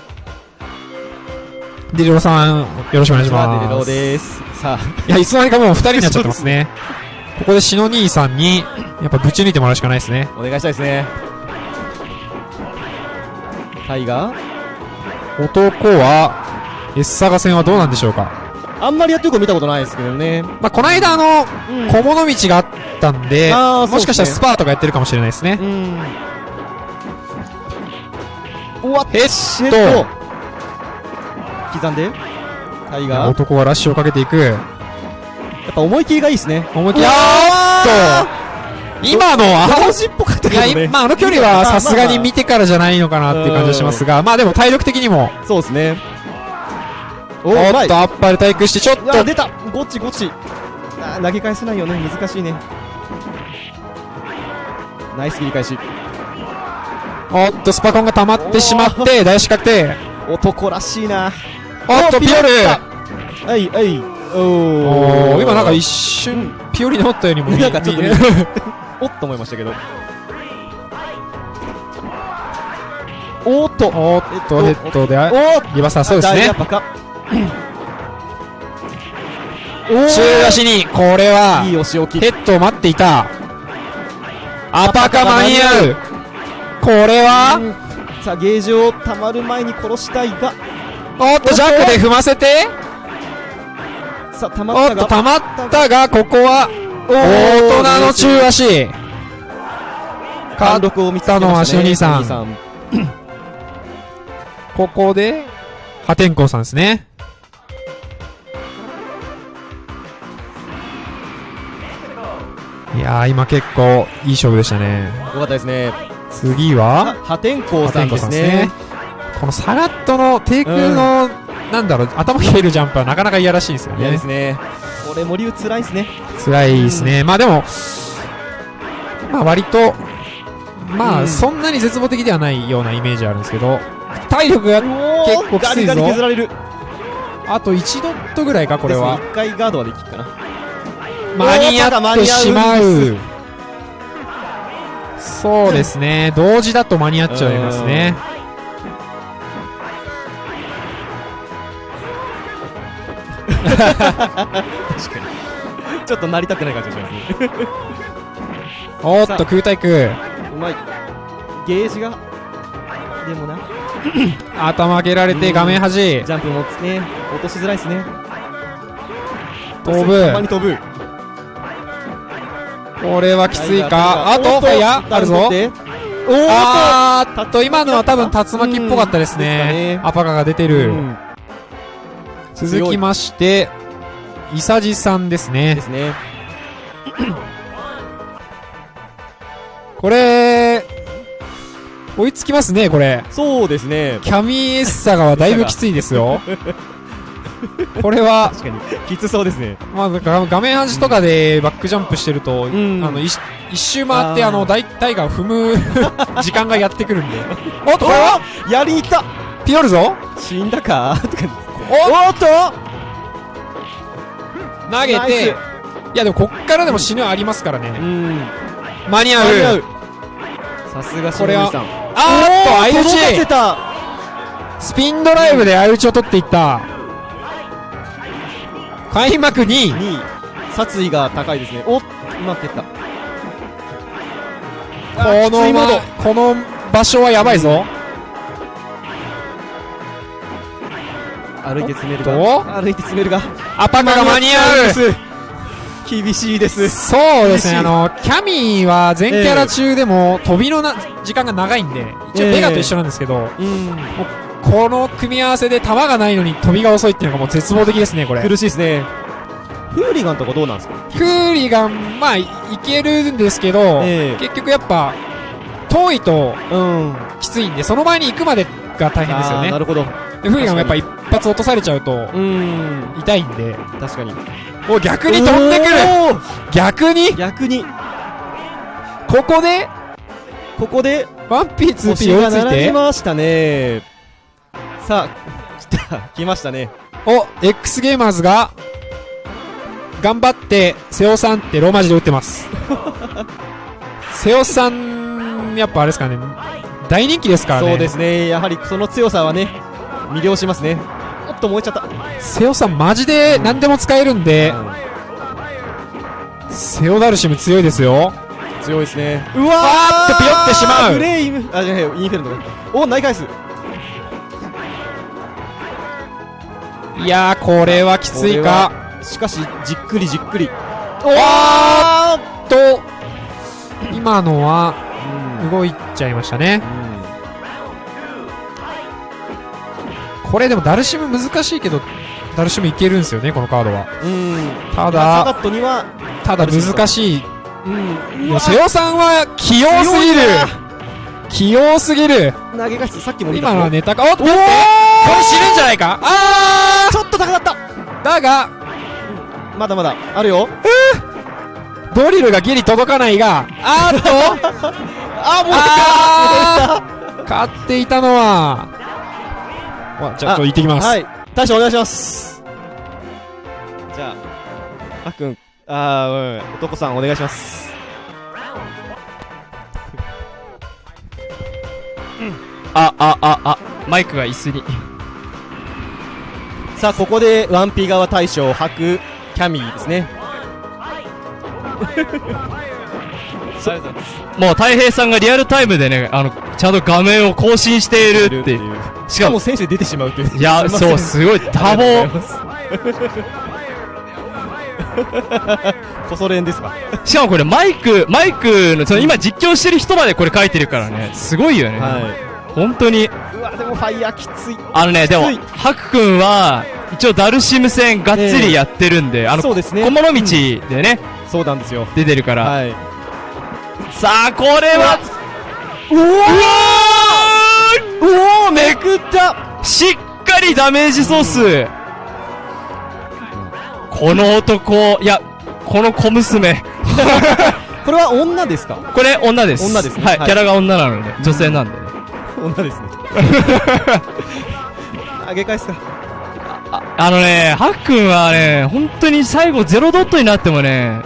デリロさんよろしくお願いします。デリローです。さあ、いやいつの間にかもう2人になっちゃってますねここでシノ兄さんにやっぱぶち抜いてもらうしかないですねお願いしたいですね。タイガー？男は、S サガ戦はどうなんでしょうかあんまりやってる子見たことないですけどね。まあ、この間あの、うん小物道があったんで、あーもしかしたらスパーとかやってるかもしれないですね。うん。おわっヘッシェドット刻んでタイガー？や男はラッシュをかけていく。っぱ思い切りがいいですね。思いっきり、あーっと。今のは、顔しっぽかったけどね。まあ、あの距離はさすがに見てからじゃないのかなっていう感じがしますが、まあでも体力的にも、そうですね。おおっと、っと、あっぱれ対空して、ちょっと。あ、出た。ゴチゴチ。投げ返せないよね。難しいね。ナイス切り返し。おっと、スパコンが溜まってしまって、大四角定。男らしいな。おっと、ピオル。はいはいおお今なんか一瞬、ピオリにおったようにも見えなんかちょっと見えねおっと思いましたけど。おーっと。おっと、ヘッドで、リバーサー、そうですね。中足に、これはいい置きヘッドを待っていた。アパカ間に合う。これは、さあゲージをたまる前に殺したいが。おっと、ジャックで踏ませて、さあたまおっと、ったまったが、ここは、大人の中足。貫禄を見つけたねのはしの兄さん。兄さん。ここで、破天荒さんですね。いやー、今結構いい勝負でしたね。よかったですね。次あは、破天荒さんですね。このサガットの低空の、なんだろう、頭切れるジャンプはなかなか嫌らしいんですよね嫌です。ねこれも竜つらいですね辛いですね。まあでも、まあ割と、まうんあそんなに絶望的ではないようなイメージあるんですけど、体力が結構きついぞガリガリ削られるあと1ドットぐらいか、これは。一回ガードはできるかな間に合ってしまう。そうですね。同時だと間に合っちゃいますね。ちょっとなりたくない感じがしますね。おっと、空対空。うまい。ゲージが。でもな。頭上げられて画面端。ジャンプもね。落としづらいですね。飛ぶ。たまに飛ぶ。これはきついか。あと、ファイヤーあるぞ。おあーっと、今のは多分竜巻っぽかったですね。ね。アパカが出てとる。うん続きまして、イサジさんですでね。すね。これ、追いつきますね、これ。そうですね。キャミエッサガはだいぶきついですよ。これは、確かにきつそうですね。まあ、画画面端とかでバックジャンプしてると、ん。あの、一一周回って、あの、大、タイガーを踏む 時間がやってくるんで。おっと、これは？おやりに来た。ピオルぞ死んだか？とかおおっと？投げて、いやでもこっからでも死ぬはありますからね。うん。間に合う。間に合う。さすがこれはしのぶさんあーっと、相打届かせちた。スピンドライブで相打ちを取っていった。開幕2位。2位。殺意が高いですね。おっうまくやった。この、まこの場所はやばいぞ。歩いて詰めるが歩いて詰めるがアパカが間に合う。う厳しいです。そうですね、あの、キャミーは全キャラ中でも飛びのな時間が長いんで、一応ええ。ベガと一緒なんですけど、うん。この組み合わせで球がないのに飛びが遅いっていうのがもう絶望的ですね、これ。苦しいですね。フーリガンとかどうなんですか？フーリガン、まあ、いいけるんですけど、ええ。結局やっぱ、遠いとうん。きついんで、その前に行くまでが大変ですよね。な。るほど。でフガンもやっぱ一発落とされちゃうとうん。痛いんで、確かに。お、逆に飛んでくる。逆に？逆に。ここで、ここで？1P、星 2P 追が並びいついて、ましたね。さあ 来た来ましたね。お、X ゲーマーズが、頑張って、瀬尾さんってローマ字で打ってます。瀬尾さん、やっぱあれですかね、大人気ですからね。そうですね。やはりその強さはね魅了しますね。おっと燃えちゃった。瀬尾さんマジで何でも使えるんで、セオダルシム強いですよ。強いですね。うわー！っとピヨってしまう。フレイム。あじゃあインフェルノ。かお投げ返すいやー、これはきついか。しかしじっくりじっくり。おーっと、今のはうん。動いちゃいましたね。これでもダルシム難しいけど、ダルシムいけるんですよね、このカードは。うん。たサガだ、ットにはただ難しい。うん。いや瀬尾さんは器用すぎる。器用すぎる。投げ返す。さっきも今のはネタか、おっとこれ死ぬんじゃないか。あちょっと高かった。ーだが、まだまだ。あるよ。ドリルがギリ届かないが、あーっと、あもうあー！勝っていたのは、わじゃあ、ちょっと行ってきます。はい大将お願いしますじゃああっくんあーうん男さんお願いしますあ、あ、あ、あ、マイクが椅子に。さあここでワンピ側大将を吐くキャミーですね もう、太平さんがリアルタイムでね、あの、ちゃんと画面を更新しているっていう。しかも選手出てしまうという。いや、そう、すごい、多忙。こ そ練ですか。しかもこれマイク、マイクの、その今実況してる人までこれ書いてるからね、すごいよね。は本当に。いうわでもファイヤーきつい。あのね、でもハク君は、一応ダルシム戦がっつりやってるんで、あの、そうですね。小物道でね、そうなんですよ。出てるから。はい。さあ、これは、うわうわーおおめくったーしっかりダメージソース。この男、いや、この小娘。これは女ですか？これ女です。女ですねはい、はいキャラが女なので、女性なんでね。女ですね あげ返すかあのね、ハックンはね、本当に最後ゼロドットになってもね、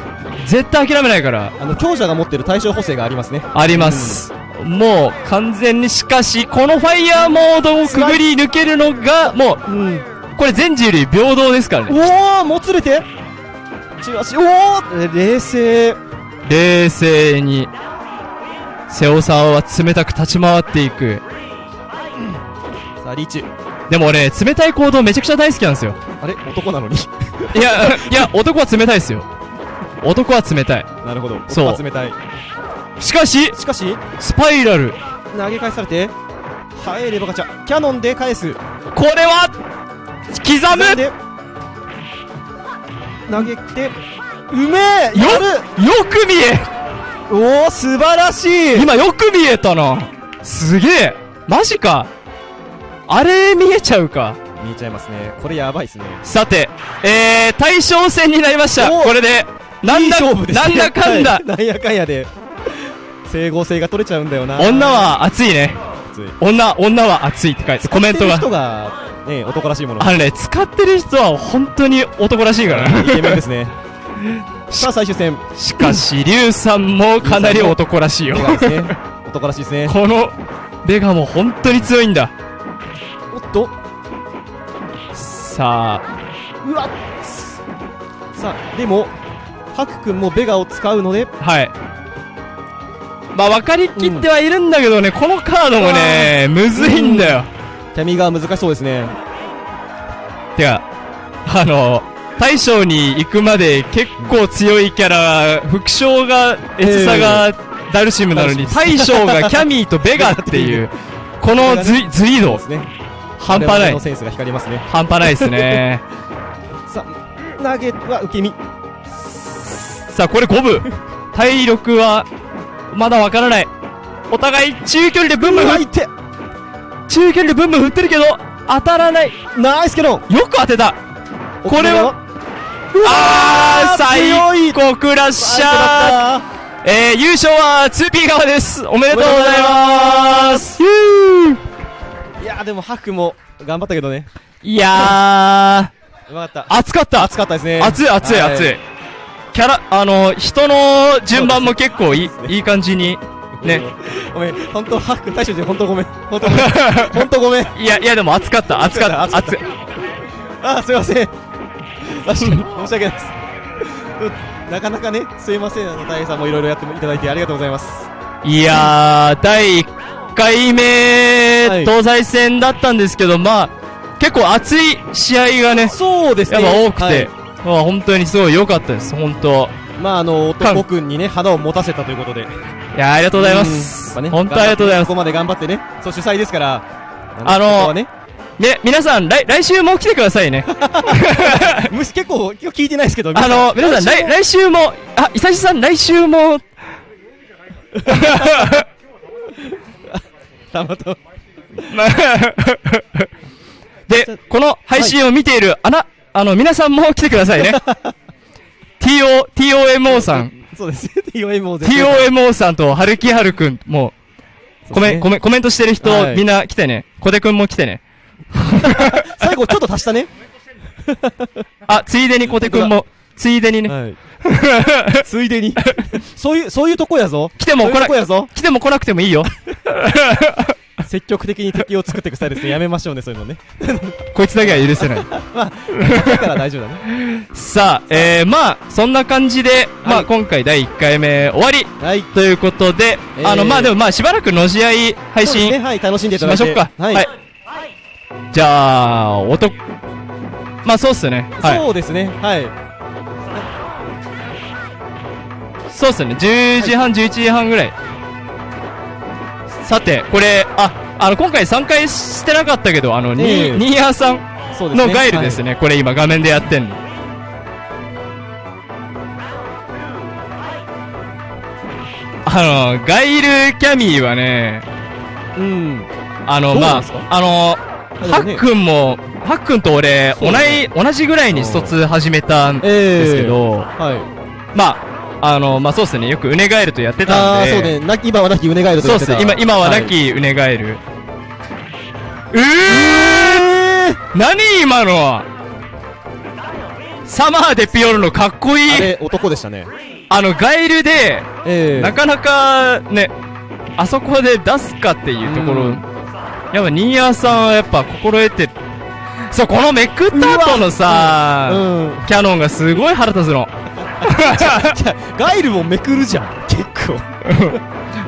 絶対諦めないから、あの強者が持ってる対象補正がありますねあります。もう完全にしかし、このファイヤーモードをくぐり抜けるのが、もうこれ全人類平等ですからね。おおもつれてチおお冷静冷静に、瀬尾さんは冷たく立ち回っていく。さあリーチでも俺、冷たい行動めちゃくちゃ大好きなんですよ。あれ？男なのに？いや、いや、男は冷たいですよ。男は冷たい。なるほどそう男は冷たいしかし、しかしスパイラル。投げ返されて入ればガチャキャノンで返す。これは、刻む。で投げてうめえよよく見え。おお素晴らしい。今よく見えたな。すげえ。マジか。あれ見えちゃうか。見えちゃいますね。これやばいですね。さて、えー、対象戦になりました。おこれで、なんいいだ、勝負ですね。なんだかんだ。はい、なんやかんやで整合性が取れちゃうんだよな。女は熱いね。熱い。女、女は熱いって書いて、コメントが。人がね男らしいもの。あのね、使ってる人は本当に男らしいから。ね。イケメンですね。さあ最終戦。しかし、リュウさんもかなり男らしいよ。男らしいですね。この、ベガも本当に強いんだ。おっと。さあ、うわっ。さあでもハク君もベガを使うので。はい。まあ、分かりきってはいるんだけどね、このカードもね、むずいんだよ。キャミが難しそうですね。てか、あの、大将に行くまで結構強いキャラ、副将が、エツサがダルシムなのに、大将がキャミーとベガっていう、このズイズイ半端ない。の。センスが光りますね。半端ないですね。さあ投げは受け身。さあ、これ5分。体力は、まだわからない。お互い中距離でブンブン振っ、て中距離でブンブン振ってるけど、当たらない。ナイスケロンよく当てた。これは、あー、最高クラッシャーーえー、優勝は 2P 側です。おめでとうございます。いやーでもハクも頑張ったけどねいやうまかったー、熱かった。熱かったですね熱い熱いは熱い。キャラ、あの、人の順番も結構いい、いい感じに。ね。ごめん本当ハク大将で本当ごめん 本当ごめん本当ごめんいや、いやでも熱かった。熱かった。熱か。あーすいません確かに申し訳ないですうんなかなかねすいませんあの大平さんもいろいろやっていただいてありがとうございますいやー、第1回目、はい東西戦だったんですけど、まあ、結構熱い試合がね、そうですねやっぱ多くはいあ本当にすごい良かったです。本当。まああの男くんにね花を持たせたということでいやーありがとうございます。ね本当ありがとうございますここ。まで頑張ってねそう主催ですからあのーねね、皆さん、来、来週も来てくださいね。むし結構今日聞いてないですけどあの、皆さん、来、来週も、あ、伊佐さん、来週も、たまた で、この配信を見ている、あな、あの、皆さんも来てくださいね。TO、TOMO さん、そうですね。TOMO TOMO さんと、はるきはるくんも、コメン、コメン、コメントしてる人、はいみんな来てね。小手くんも来てね。最後ちょっと足したね。あ、ついでに小手くんも、ついでにね。はい。ついでに。そういう、そういうとこやぞ。来てもそういう来なとこやぞ。来ても来なくてもいいよ。積極的に敵を作っていくスタイルですね。やめましょうね、そういうのね。こいつだけは許せない。だから大丈夫だね。さあ、えー、まあ、そんな感じで、まあ、はい今回第1回目終わりはい。ということで、えーあの、まあでもまあ、しばらくの試合配信ね。はい。楽しんでいしたまだいて。しょうか。はい。じゃあ、音、まあそうっすね。はい。そうですね。はい。そうっすね。10時半、11時半ぐらい。さて、これ、あ、あの、今回参加してなかったけど、あの、ニええーニーヤーさん。のガイルですね。これ今画面でやってんの。あの、ガイルキャミーはね、はい。うん。あの、まああの、ハックンも、ハックンと俺、同そうだねじ、同じぐらいにストツ始めたんえですけど、はい。まあ、あの、まあそうっすね。よくウネガエルとやってたああ、んで。そうね。な今はなきウネガイルとそうっす。やってた今、今はないきウネガエル。うえー何今のは？サマーでピオルのかっこいいあれ、男でしたね。あの、ガイルで、ええなかなかね、あそこで出すかっていうところ、うんやっぱニーヤーさんはやっぱ心得て、そう、このめくった後のさ、うん。キャノンがすごい腹立つの。ガイルもめくるじゃん。結構。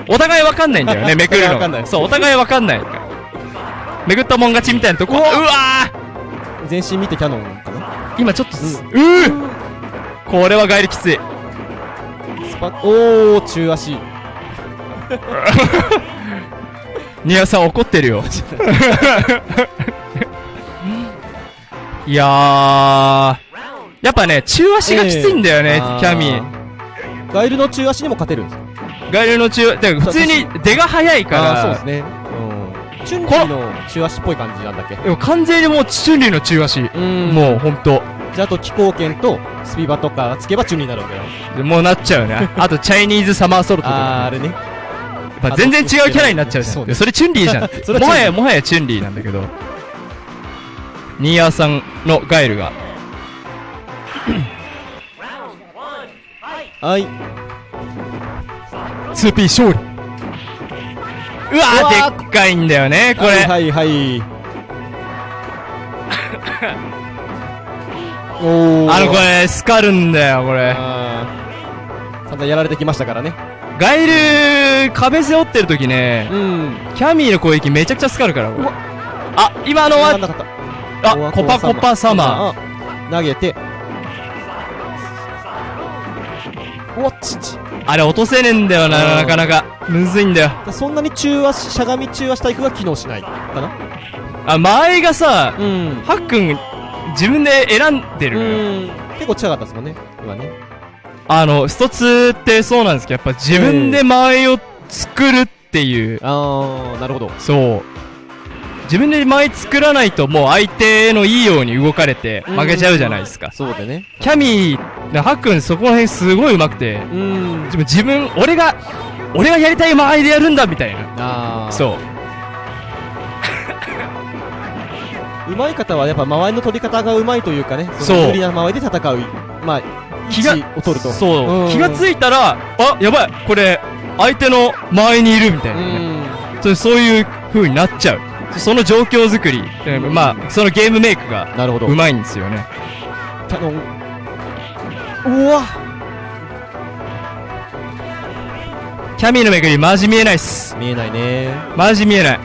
お互いわかんないんだよね、めくるの。そう、お互いわかんない。めくったもん勝ちみたいなとこ、うわー全身見てキャノンかな今ちょっとす、うーこれはガイルきつい。スパおー、中足。ニアさん怒ってるよ。いやー、やっぱね、中足がきついんだよね、えーキャミあーガイルの中足にも勝てるんですか？ガイルの中、だから普通に出が速いから、そうですね。うん。チュンリーの中足っぽい感じなんだっけ？でも完全にもうチュンリーの中足。うんもうほんと。じゃあ、あと気候圏とスピバとかつけばチュンリーになるわけだもうなっちゃうね。あと、チャイニーズサマーソルトとか。あー、あれね。まあ、全然違うキャラになっちゃうじゃん。そうねそれチュンリーじゃん。もはや、もはやチュンリーなんだけど。ニーヤーさんのガイルが。はい。2P 勝利。うわでっかいんだよね、これ。はいはいはい。おー。あの、これ、スカるんだよ、これ。あー散々やられてきましたからね。ガイル、壁背負ってる時ね、うん。キャミーの攻撃めちゃくちゃスカるから、あ、今のは。あ、コパコパサマー。ー。投げて。おっちち。あれ落とせねえんだよな、うんなかなか。むずいんだよ。そんなに中足、しゃがみ中足体育が機能しないかな？あ、前がさ、うん。ハックン、自分で選んでるのよ。うん。結構近かったですもんね。今ね。あの、ストツってそうなんですけど、やっぱ自分で間合いを作るっていう、あー、なるほど。そう。自分で間合い作らないともう相手のいいように動かれて負けちゃうじゃないですか。そうでね。キャミー、ハックンそこら辺すごい上手くて、うん。自分、俺が、俺がやりたい間合いでやるんだみたいな。あー。そう。うまい方はやっぱ間合いの取り方がうまいというかね。そうの有利な間合いで戦う。まあ、気が位置を取ると。そう、うん気がついたら、あ、やばい、これ、相手の周りにいるみたいうなね。ん。そうそういう風になっちゃう。その状況作り、えーまあ、そのゲームメイクがなるほど。うまいんですよね。キャノン。うわキャミーのめくりマジ見えないっす。見えないね。マジ見えない。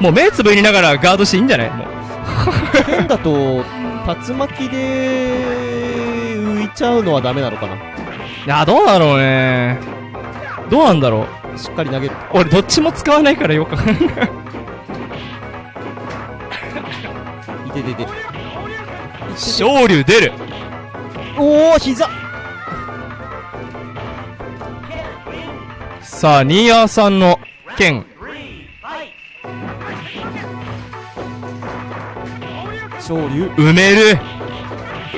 もう目つぶりながらガードしていいんじゃない？もう。剣だと、竜巻で浮いちゃうのはダメなのかな？いや、どうだろうね。どうなんだろう。しっかり投げる。俺どっちも使わないからよくわかんない。いててて。昇竜出る。おー、膝。さあ、ニーヤーさんの剣。昇竜埋める。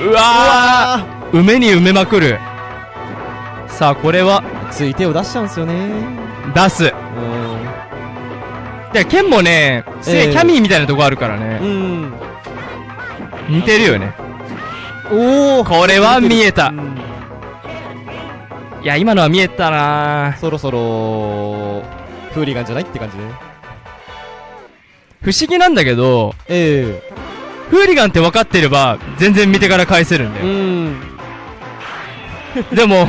うわー。埋めに埋めまくる。さあこれは。つい手を出しちゃうんですよね。出す。うで剣もね、すげキャミーみたいなとこあるからね、んうん似てるよね。おおこれは見えた。うん。いや今のは見えたな。そろそろフーリガンじゃないって感じで不思議なんだけどえフーリガンって分かってれば全然見てから返せるんだえよ、ん。でも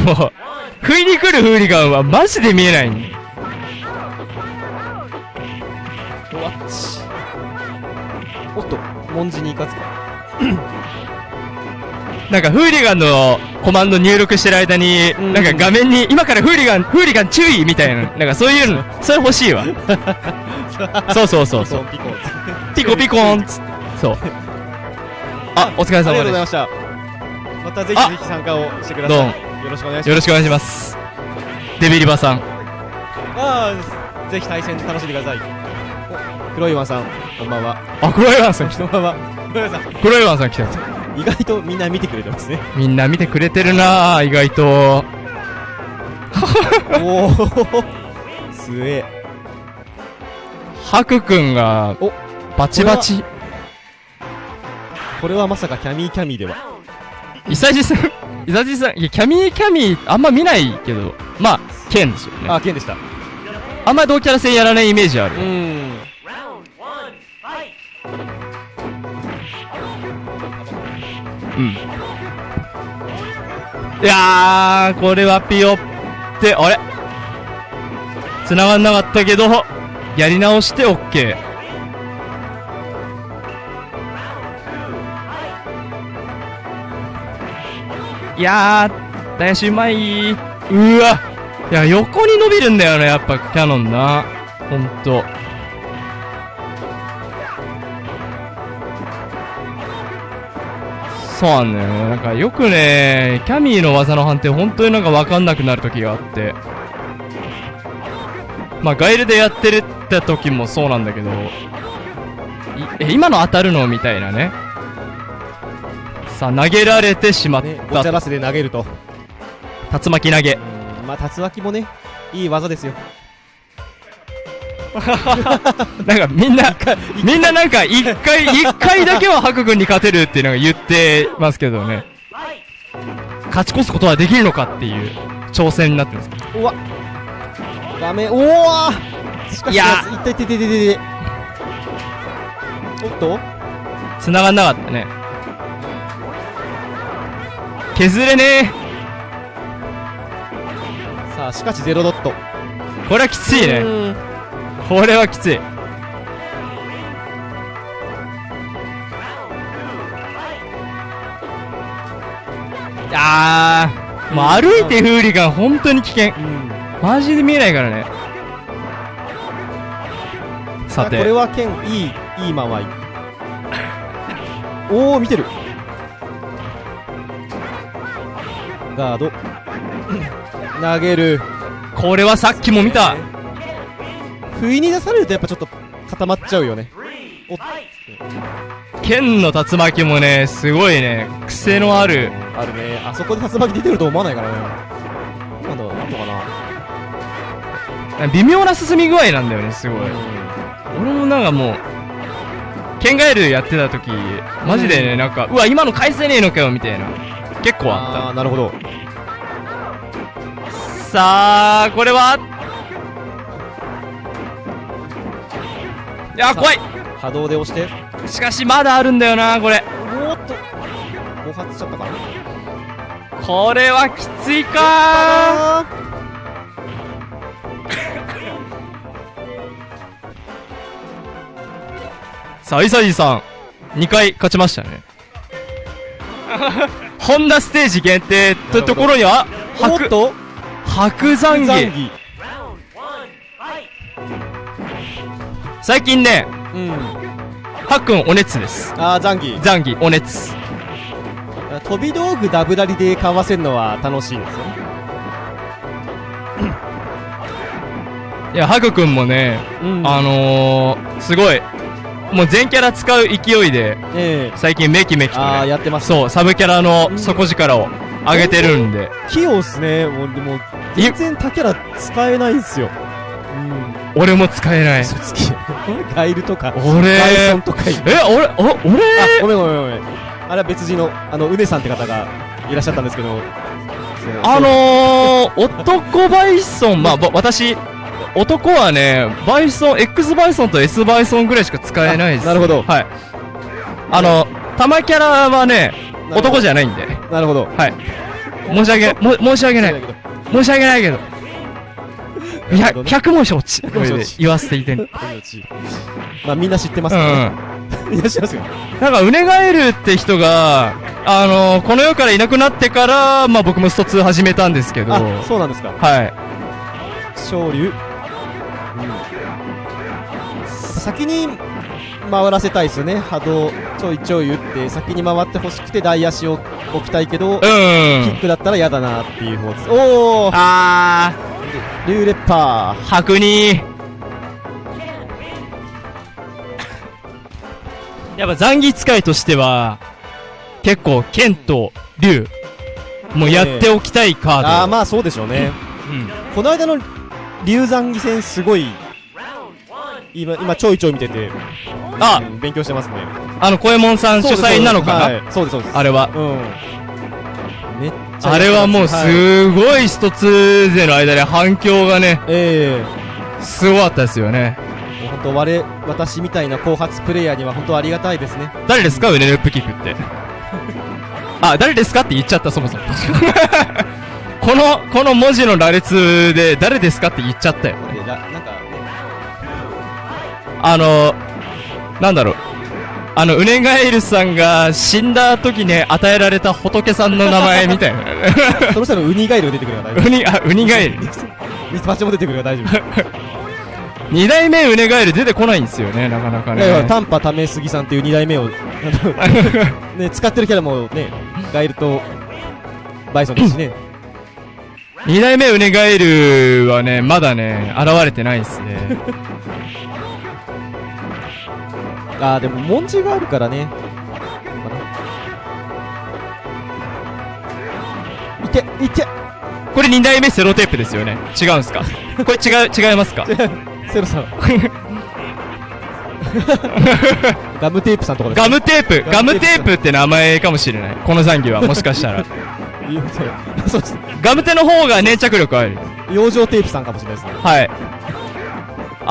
不意に来るフーリガンはマジで見えないんだよおわっち。おっと文字に行かずか なんかフーリガンのコマンド入力してる間に、うんなんか画面に今からフーリガン、フーリガン注意みたいな、なんかそういうの、それ欲しいわ。そうそうそうそう。ピコンピコピコンっつそう。あ、お疲れありがとう様でございましたまたぜひぜひ参加をしてくださいどうもよろしくお願いしますす。よろしくお願いします。デビリバさん。ああぜひ対戦楽しんでくださいお黒いワンさんこんばんはあ、黒岩さん。こんばんは黒いワンさん黒岩さん来た。意外とみんな見てくれてますねみんな見てくれてるなぁ、意外と。おおすえハクくんがお、バチバチ。これはまさかキャミーキャミーではイサジさん、イサジさん、いや、キャミーキャミー、あんま見ないけど、まあ、ケンですよね。あ剣でしたあんま同キャラ戦やらないイメージある。うんうん。いやー、これはピヨって、あれ？繋がんなかったけど、やり直して OK。いやー、大しうまい。うわ。いや、横に伸びるんだよね、やっぱキャノンな。ほんと。そうなんだよね。なんかよくね、キャミーの技の判定本当になんかわかんなくなる時があって。まあガイルでやってるって時もそうなんだけど、いえ、今の当たるのみたいなね。さあ、投げられてしまっねごたちゃ。らせで投げると竜巻投げ。うんまあ竜巻もねいい技ですよ なんかみんな、みんななんか一回、一回だけはハク君に勝てるっていうのが言ってますけどね。勝ち越すことはできるのかっていう挑戦になってます。うわダメおおしかしいやいったいっていっていっていっておっと？繋がんなかったね。削れねさあしかしゼロドットえ。これはきついね。うんこれはきつい。あー、もう歩いてフーリガン本当に危険。うんマジで見えないからね。さて。あこれは剣いいいい間合いおお見てるガード投げるこれはさっきも見た。不意に出されるとやっぱちょっと固まっちゃうよね。お剣の竜巻もね、すごいね、癖のある。あるね。あそこで竜巻出てると思わないからね。なんだなんとかな。微妙な進み具合なんだよね、すごい。俺もなんかもう、剣ガエルやってた時、マジでね、なんか、うわ、今の返せねえのかよ、みたいな。結構あああなるほど。った。さあ、これは、いや、怖い。波動で押して。しかし、まだあるんだよな、これ。おーっと。暴発しちゃったか。なこれはきついか。あさあ、イサジさん、2回勝ちましたね。ホンダステージ限定とところには、おっと。白残儀。最近ね、うんハックンお熱です。ああ残儀残儀お熱。飛び道具ダブラリでかわせるのは楽しいですよねいや、ハクくんもね、うんあのー、すごい、もう全キャラ使う勢いで、ええ最近メキメキとああ、ね、やってます。そう、サブキャラの底力を上げてるんで、器用っすね。もう、でも、全然他キャラ使えないんすよ。うん。俺も使えない。嘘つき。ガイルとか、俺ガイソンとか。え、俺、お、俺？あ、ごめんごめんごめん。あれは別人の、あの、うねさんって方がいらっしゃったんですけど、あのー、男バイソン、まあ、ば私、男はね、バイソン、X バイソンと S バイソンぐらいしか使えないです。あなるほどはい。あの、玉キャラはね、男じゃないんで。なるほど。はい。申し訳、も申し訳ない。申し訳ないけど。いや、100文承知。100文承知言わせていて。まあみんな知ってますからね。みんな知ってますよ。なんか、ウネガエルって人が、あのこの世からいなくなってから、まあ僕もスト2始めたんですけど、あ、はそうなんですか。い。昇竜。うん。先に回らせたいですよね。波動ちょいちょい打って、先に回ってほしくて大足を置きたいけど、うんキッ。クだったら嫌だなっていう方です。おーあリューレッパー、白に。やっぱ残儀使いとしては、結構、剣と竜、もうやっておきたいカーー。ド。ああ、まあそうでしょうね。うん。この間の竜残儀戦すごい、今、今ちょいちょい見てて、あうん勉強してますね。あの、小右衛門さん主催なのかな、はいそうです、そうです。あれは？うん。めっちゃ。あれはもうはいすごい一つ勢の間で反響がね、えすごかったですよね。本当我、私みたいな後発プレイヤーには本当ありがたいですね。誰ですか？ウネルップキックって。あ、誰ですかって言っちゃった、そもそも。この、この文字の羅列で、誰ですかって言っちゃったよ。なんかね、あの、なんだろう。あの、ウネガエルさんが死んだ時に与えられた仏さんの名前みたいな。そろそろウニガエルが出てくるから大丈ウニ、あ、ウニガエル。夫。ミツバチも出てくるから大丈夫。二代目ウネガエル出てこないんですよね、なかなかいやいや、ね。短波ためすぎさんっていう二代目を、ね、使ってるキャラもね、ガエルとバイソンですしね。二代目ウネガエルはね、まだね、現れてないですね。あー、でも文字があるからね。いて、いて、これ二代目セロテープですよね。違うんすか？これ違う、違いますか？セロさん。ガムテープさんとかですガムテープ？ガムテープって名前かもしれない。この残機は、もしかしたら。そうです。ガムテの方が粘着力ある。養生テープさんかもしれないですね。はい。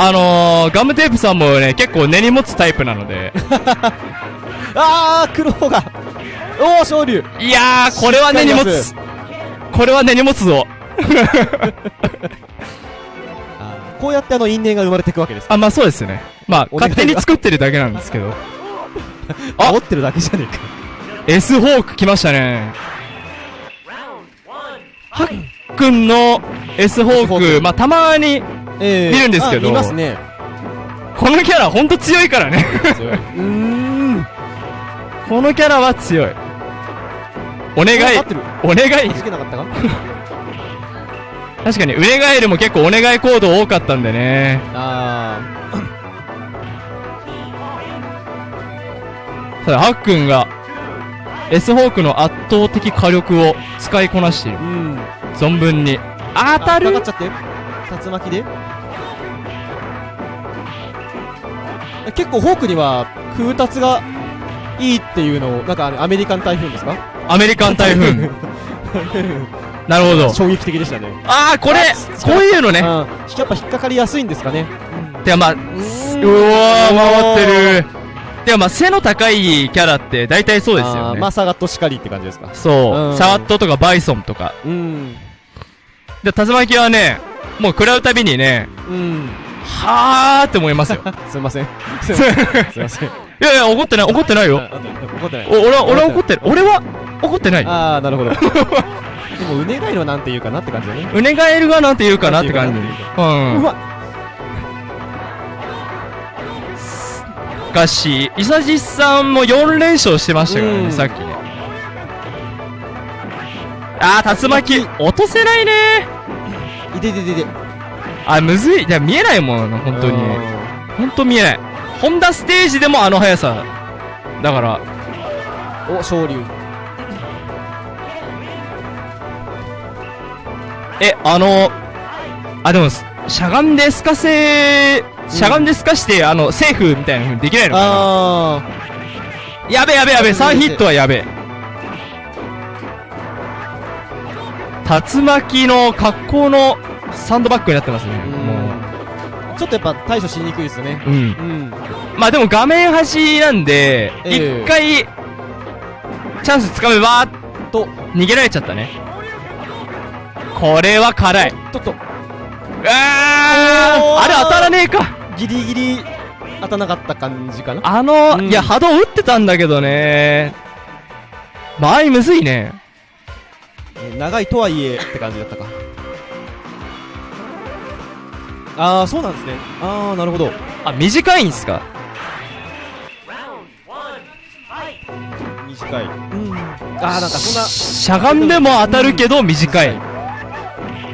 あのー、ガムテープさんもね、結構根に持つタイプなので。あー、黒が。おー、昇竜。いやー、これは根に持つ。これは根に持つぞ。こうやってあの因縁が生まれていくわけです。あ、まあそうですね。まあ、勝手に作ってるだけなんですけど。あ、煽ってるだけじゃねえか。S ホーク来ましたね。はっくんの S ホークまあたまに、え見るんですけどね。このキャラほんと強いからね。うーん。このキャラは強い。お願い。お願い。弾けなかったか？確かに、ウネガエルも結構お願いコード多かったんでね。あただ、ハックンが、S ホークの圧倒的火力を使いこなしているー。。うん。存分に。あ当たるかかっちゃって竜巻で？結構ホークには空達がいいっていうのを、なんかアメリカン台風ですか？アメリカン台風。なるほど。衝撃的でしたね。あー、これこういうのね。うん。やっぱ引っかかりやすいんですかね。てかまあ、うわー、回ってる。てかまあ、背の高いキャラって大体そうですよね。あーマサガットシカリって感じですか。そうう。んサワットとかバイソンとか。うん。で、竜巻はね、もう食らうたびにね、うん。はーって思いますよ。すいません。すいません。すいません。いやいや、怒ってない、怒ってないよ。ああ怒ってない。お俺は、俺は怒ってる。俺は怒ってない。ああ、なるほど。でも、うねがいのなんて言うかなって感じだね。うねガエルがなんて言うかなって感じ。うん。うわしかし、イサジさんも4連勝してましたからね、うんさっきね。あー、竜巻、落とせないねいてててて。あ、むずい。いや、見えないもんな、本当に。うん本当見えない。ホンダステージでもあの速さ。だから、お、昇竜。え、あの、あ、でも、しゃがんで透かせ、しゃがんで透かして、あの、セーフみたいな風にできないのかあなやべやべやべ、3ヒットはやべ。竜巻の格好のサンドバッグになってますね。ー。もうん。ちょっとやっぱ対処しにくいですよね。う。うん。うん。まあでも画面端なんで、ええ一回、チャンスつかめば、と、逃げられちゃったね。これは辛い。ちょっと、うわーあれ当たらねえかギリギリ当たらなかった感じかな。あの、うんいや、波動打ってたんだけどね。場合むずいね。えー長いとはいえって感じだったか。あー、そうなんですね。あー、なるほど。あ、短いんすか？短い。うん。あー、なんかそんな、しゃがんでも当たるけど短い。へ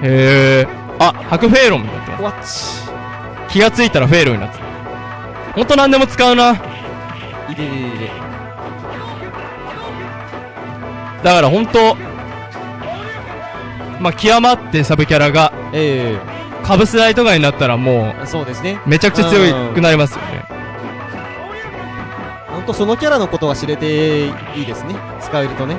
え。あ、白フェーロンになってま。す。気がついたらフェーロンになってた。ほんと何でも使うな。いれれれれ。だからほんと、まあ、極まってサブキャラが、えカブスライとかになったらもえそうですね。う、めちゃくちゃ強くなりますよね。ほんとそのキャラのことが知れていいですね。使えるとね。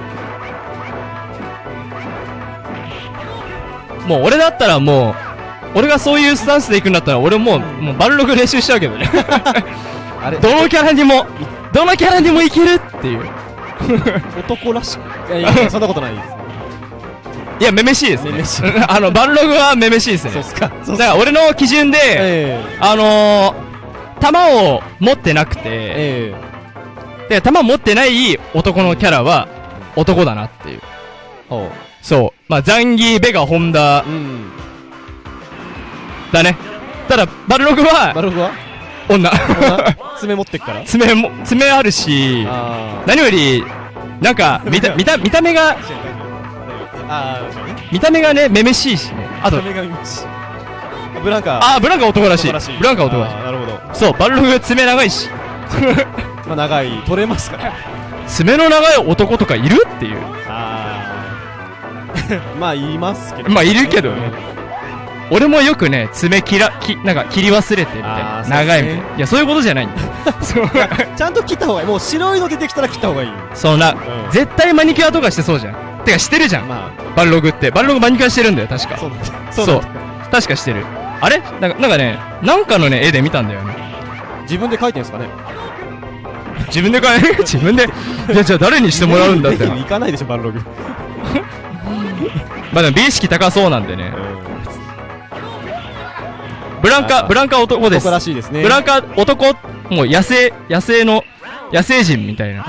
もう俺だったらもう、俺がそういうスタンスで行くんだったら俺もう、もうバルログ練習しちゃうけどね。あれ、どのキャラにも、どのキャラにもいけるっていう。男らしく。いやいや、そんなことないです。いや、めめしいですね。めめしい あの、バルログはめめしいですね。そうっすか。だから俺の基準で、えあのー、弾を持ってなくて、ええで、弾持ってない男のキャラは男だなっていう。そう。まあ、ザンギ、ベガ、ホンダう。うん。だね。ただ、バルログバはルフは？女。爪持ってっから？爪も、爪あるし、あ何より、なんか、見た、見た、見た目が、あ。ああ、見た目がね、めめしいしね。あと、女神道。ブランカ。あ、ブランカ男らしい。ブランカ男らしい。なるほど。そう、バルログ爪長いし。まあ、長い。取れますから。爪の長い男とかいる？っていう。ああ。まあ、言いますけど。まあいるけどね俺もよくね、爪切ら、き、なんか切り忘れてみたいな。長いみたいな。いや、そういうことじゃないんだよ。そう。ちゃんと切った方がいい。もう白いの出てきたら切った方がいい。そんな、うん絶対マニキュアとかしてそうじゃん。てかしてるじゃん。まバルログって。バルログマニキュアしてるんだよ、確かあ、。そう。そう確かしてる。あれ？なんかなんかね、なんかのね、絵で見たんだよね。自分で書いてんすかね？自分で買え、自分で。いや、じゃあ誰にしてもらうんだって。行かないでしょ、バルログ。まあでも美意識高そうなんでね。ブランカ、ブランカ男です男。らしいですね。ブランカ男、もう野生、野生の、野生人みたいな。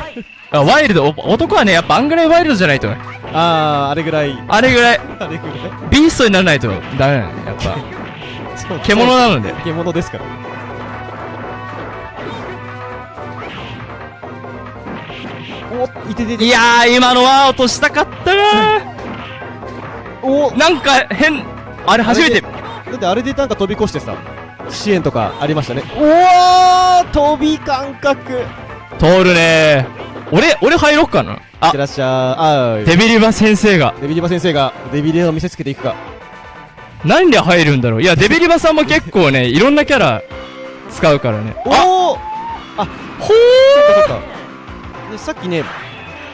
あワイルド、お男はね、やっぱあんぐらいワイルドじゃないと、ああ、あれぐらい。あれぐらい、あれぐらい。ビーストにならないとダメなのね、やっぱ。そう獣なので。獣ですから。おいててて。いやー、今のは落としたかったな おーなんか変、あれ初めて、だってあれでなんか飛び越してさ、支援とかありましたね。おー飛び感覚通るねー。俺、俺入ろっかな。いあって、らっしゃい。あーデビリバ先生が。デビリバ先生がデビリバを見せつけていくか。何で入るんだろういや、デビリバさんも結構ね、いろんなキャラ使うからね。あ、おーほーそっかそっか。で、さっきね、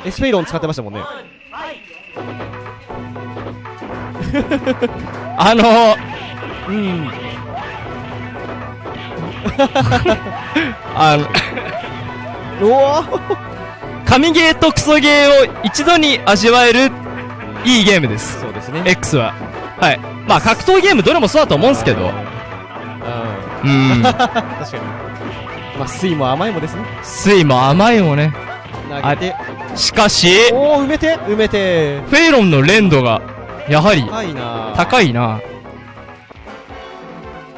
エスペイロン使ってましたもんね。あのー、うん。あの、おー神ゲーとクソゲーを一度に味わえるいいゲームです。そうですね。X は。はい。まあ格闘ゲームどれもそうだと思うんですけど。うん。うん。確かに。まあ、水も甘いもですね。水も甘いもね。投げて。しかし、おー、埋めて埋めて。フェイロンの連度が、やはり、高いな高いな。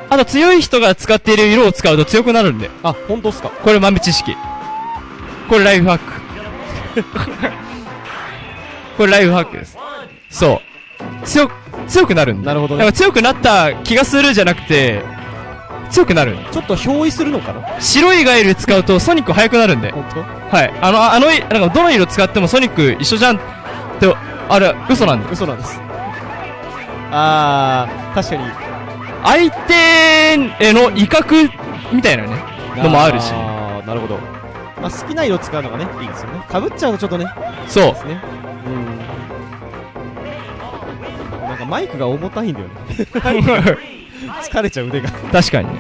あと強い人が使っている色を使うと強くなるんで。あ、本当っすかこれ豆知識。これライフハック。これライフハックです。そう。強く、強くなるんだ。なるほどね強くなった気がするじゃなくて、強くなる。ちょっと憑依するのかな？白いガエル使うとソニック速くなるんで。本はい。あの、あの、なんかどの色使ってもソニック一緒じゃんって、あれ、嘘なんで当。嘘なんですあー確かに相手への威嚇みたいなね、のもあるし。あーなるほど、まあ、好きな色使うのがねいいですよねかぶっちゃうとちょっとねそうで。すねうんなんかマイクが重たいんだよね 疲れちゃう腕が確かにね。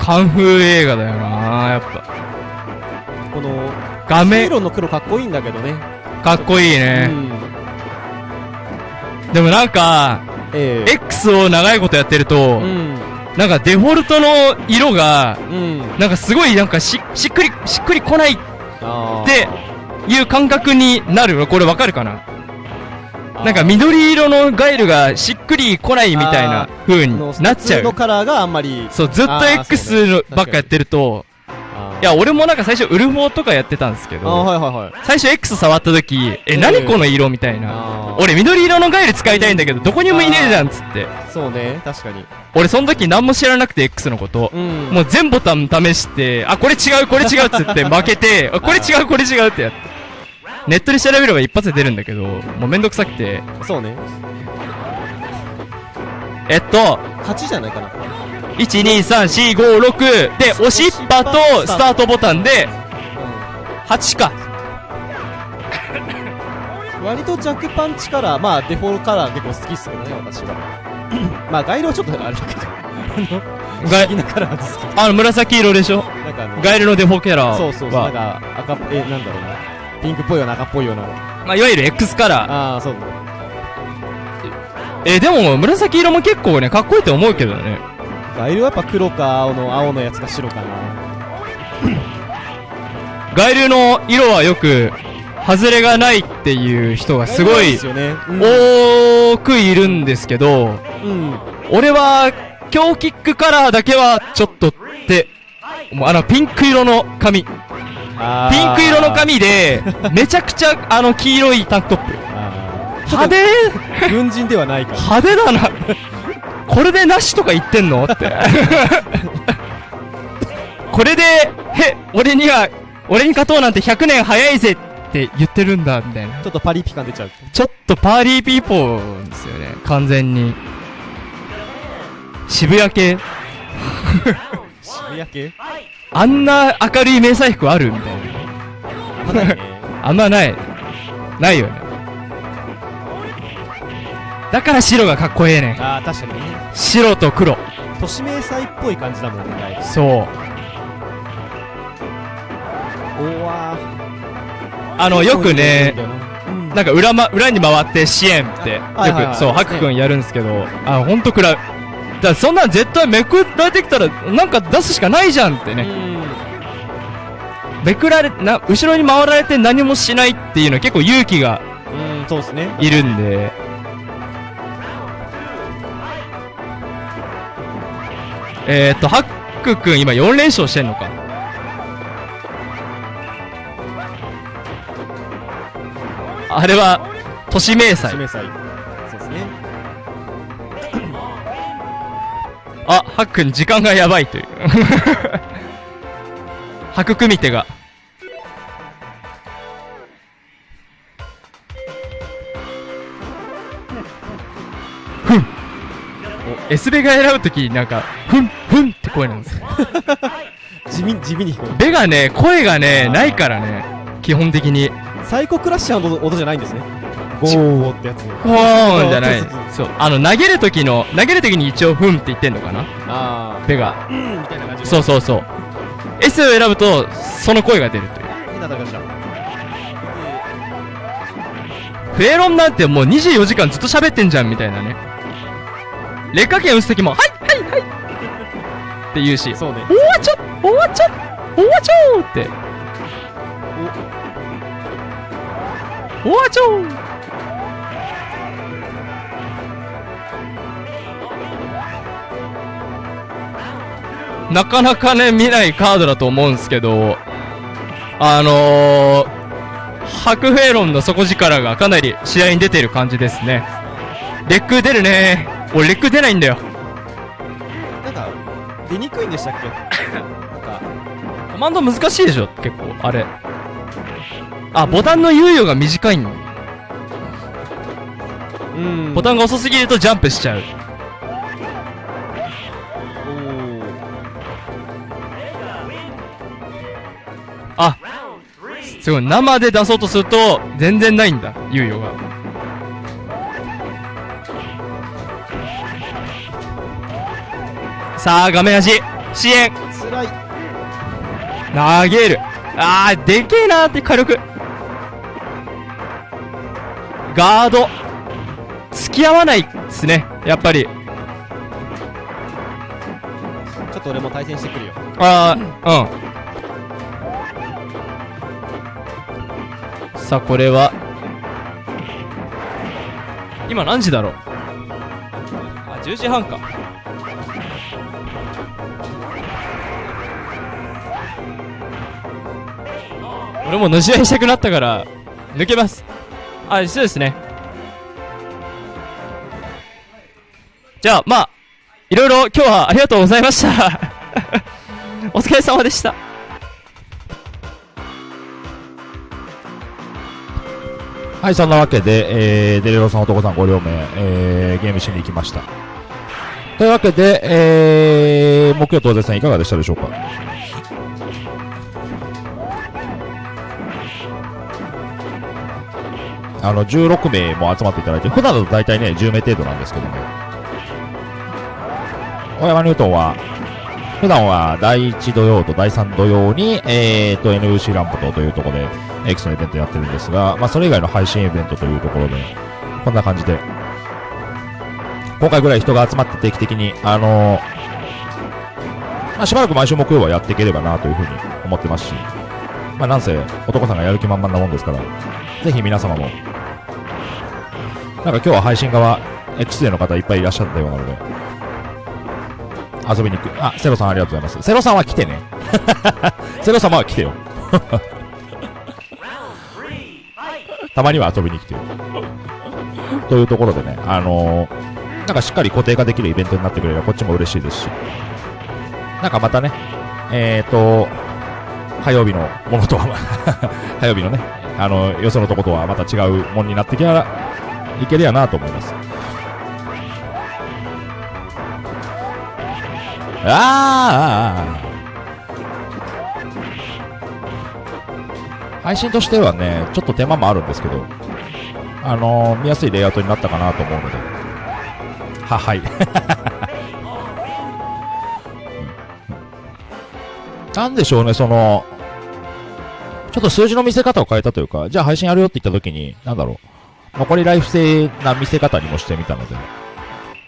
カンフー映画だよなやっぱ。この画面、色の黒かっこいいんだけどねかっこいいうね。ん でもなんか、ええ。X を長いことやってると、うん。なんかデフォルトの色が、うん。なんかすごいなんかし、しっくり、しっくりこないっていう感覚になるの？これわかるかな？なんか緑色のガイルがしっくりこないみたいな風になっちゃう。のカラーがあんまり。そう、ずっと X のばっかやってると、いや、俺もなんか最初ウルフォーとかやってたんですけど、はいはいはい最初 X 触った時、え、ええ何この色みたいな。俺緑色のガイル使いたいんだけど、どこにもいねえじゃんっつって。そうね確かに俺その時何も知らなくて X のこと。うんもう全ボタン試して、あ、これ違う、これ違うっつって 負けて、あこれ違う、これ違うってやって。ネットで調べれば一発で出るんだけど、もうめんどくさくて。そうねえっと、8じゃないかな1、2、3、4、5、6で、押しっぱとスタートボタンで、8か。割とジャックパンチカラーまあデフォルトカラー結構好きっすけどね私は まあガイルはちょっとあれだけどあのガなカラーですけどあの、紫色でしょ？なんかあのガエルのデフォキャラは。そうそうそうなんか赤っえなんだろうなピンクっぽいような赤っぽいようなまあ、いわゆる X カラー。ああそうだえーでも、紫色も結構ね、かっこいいと思うけどね。ガイルはやっぱ黒か青の青のやつか白かな。ガエルの色はよく、外れがないっていう人がすごい多くいるんですけど、うん。俺は、強キックカラーだけはちょっとって、あのピンク色の髪。ピンク色の髪で、めちゃくちゃあの黄色いタンクトップ。あ派手？ー軍人ではないから。派手だな。これでなしとか言ってんのって。これで、へ、俺には、俺に勝とうなんて100年早いぜって言ってるんだ、みたいな。ちょっとパリピ感出ちゃうちょっとパーリーピーポーですよね、完全に。渋谷系渋谷系？あんな明るい迷彩服ある？みたいな。あんまない。ないよね。だから白がかっこええねん。ああ確かにね白と黒。都市迷彩っぽい感じだもんねそう。おわあの、よくね、うんなんか裏ま、裏に回って支援って、よはいはいはいく、そう、ハク君やるんですけど、あ、ほんと暗い。だそんなん絶対めくられてきたら、なんか出すしかないじゃんってね。めくられ、な、後ろに回られて何もしないっていうのは結構勇気がうん、うん、そうですねいるんえーっと、ハック君今4連勝してんのか？あれは、都市迷彩都市。そうですねあ、ハック君時間がやばいという。ハク組手が。ふん。お、エスベが選ぶとき、なんか、ふん、ふんって声なんですよ。地 味地味にベがね、声がね、あーないからね。基本的に。サイコクラッシャーの音じゃないんですねゴーってやつほーんじゃないそう。あの、投げるときの、投げるときに一応、ふんって言ってんのかな？あベが。あうんみたいな感じそうそうそう。S を選ぶと、その声が出るという。変な高橋だフェロンなんてもう24時間ずっと喋ってんじゃんみたいなね。劣化券打つときも、はいはいはい。って言うし、そうね。おわちょおわちょおわちょって。おわちょなかなかね、見ないカードだと思うんですけど、あのー、白フェロンの底力がかなり試合に出てる感じですね。レック出るね俺レック出ないんだよ。なんか、出にくいんでしたっけ？なんか、コマンド難しいでしょ？結構、あれ。あ、ボタンの猶予が短いんうん。ボタンが遅すぎるとジャンプしちゃう。あ、すごい。生で出そうとすると、全然ないんだ。猶予が。さあ、画面端。支援。つらい。投げる。あー、でけえなーって火力。ガード。付き合わないっすね。やっぱり。ちょっと俺も対戦してくるよ。あー、うん。さあ、これは。今何時だろう？あ、10時半か。俺ものし合いしたくなったから、抜けます。あ、そうですね。じゃあ、まあ、いろいろ今日はありがとうございました。お疲れ様でした。はい、そんなわけで、えー、デレロさん、男さんご両名、えー、ゲームしに行きました。というわけで、えー、木曜当然さんいかがでしたでしょうか？あの、16名も集まっていただいて、普段だと大体ね、10名程度なんですけども、小山ニュートンは、普段は第1土曜と第3土曜に、えーと、NUC ランプトというところで、X のイベントやってるんですが、まあ、それ以外の配信イベントというところで、こんな感じで、今回ぐらい人が集まって定期的に、あのまあ、しばらく毎週木曜はやっていければなというふうに思ってますし、まあ、なんせ、男さんがやる気満々なもんですから、ぜひ皆様も、なんか今日は配信側、X での方いっぱいいらっしゃったようなので、遊びに行く。あ、セロさんありがとうございます。セロさんは来てね。セロ様は来てよ。たまには遊びに来てよ。というところでね、あのーなんかしっかり固定化できるイベントになってくれればこっちも嬉しいですし、なんかまたね、えーと、火曜日のものとは、火曜日のね、あの、よそのとことはまた違うものになってきゃいけるやなと思います。ああ、配信としてはね、ちょっと手間もあるんですけど、あのー見やすいレイアウトになったかなと思うので、は、はい。なんでしょうね、その、ちょっと数字の見せ方を変えたというか、じゃあ配信やるよって言った時に、なんだろう、残りライフ制な見せ方にもしてみたので、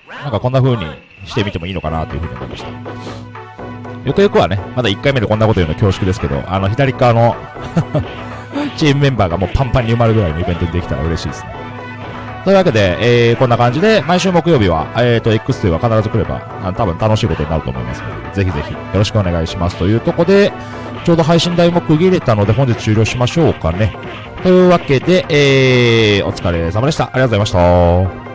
なんかこんな風にしてみてもいいのかなという風に思いました。よくよくはね、まだ1回目でこんなこと言うの恐縮ですけど、あの左側の チームメンバーがもうパンパンに埋まるぐらいのイベントにできたら嬉しいですね。というわけで、えー、こんな感じで、毎週木曜日は、えーと、X2 は必ず来れば、あの多分楽しいことになると思いますので、ぜひぜひよろしくお願いします。というとこで、ちょうど配信台も区切れたので、本日終了しましょうかね。というわけで、えー、お疲れ様でした。ありがとうございました。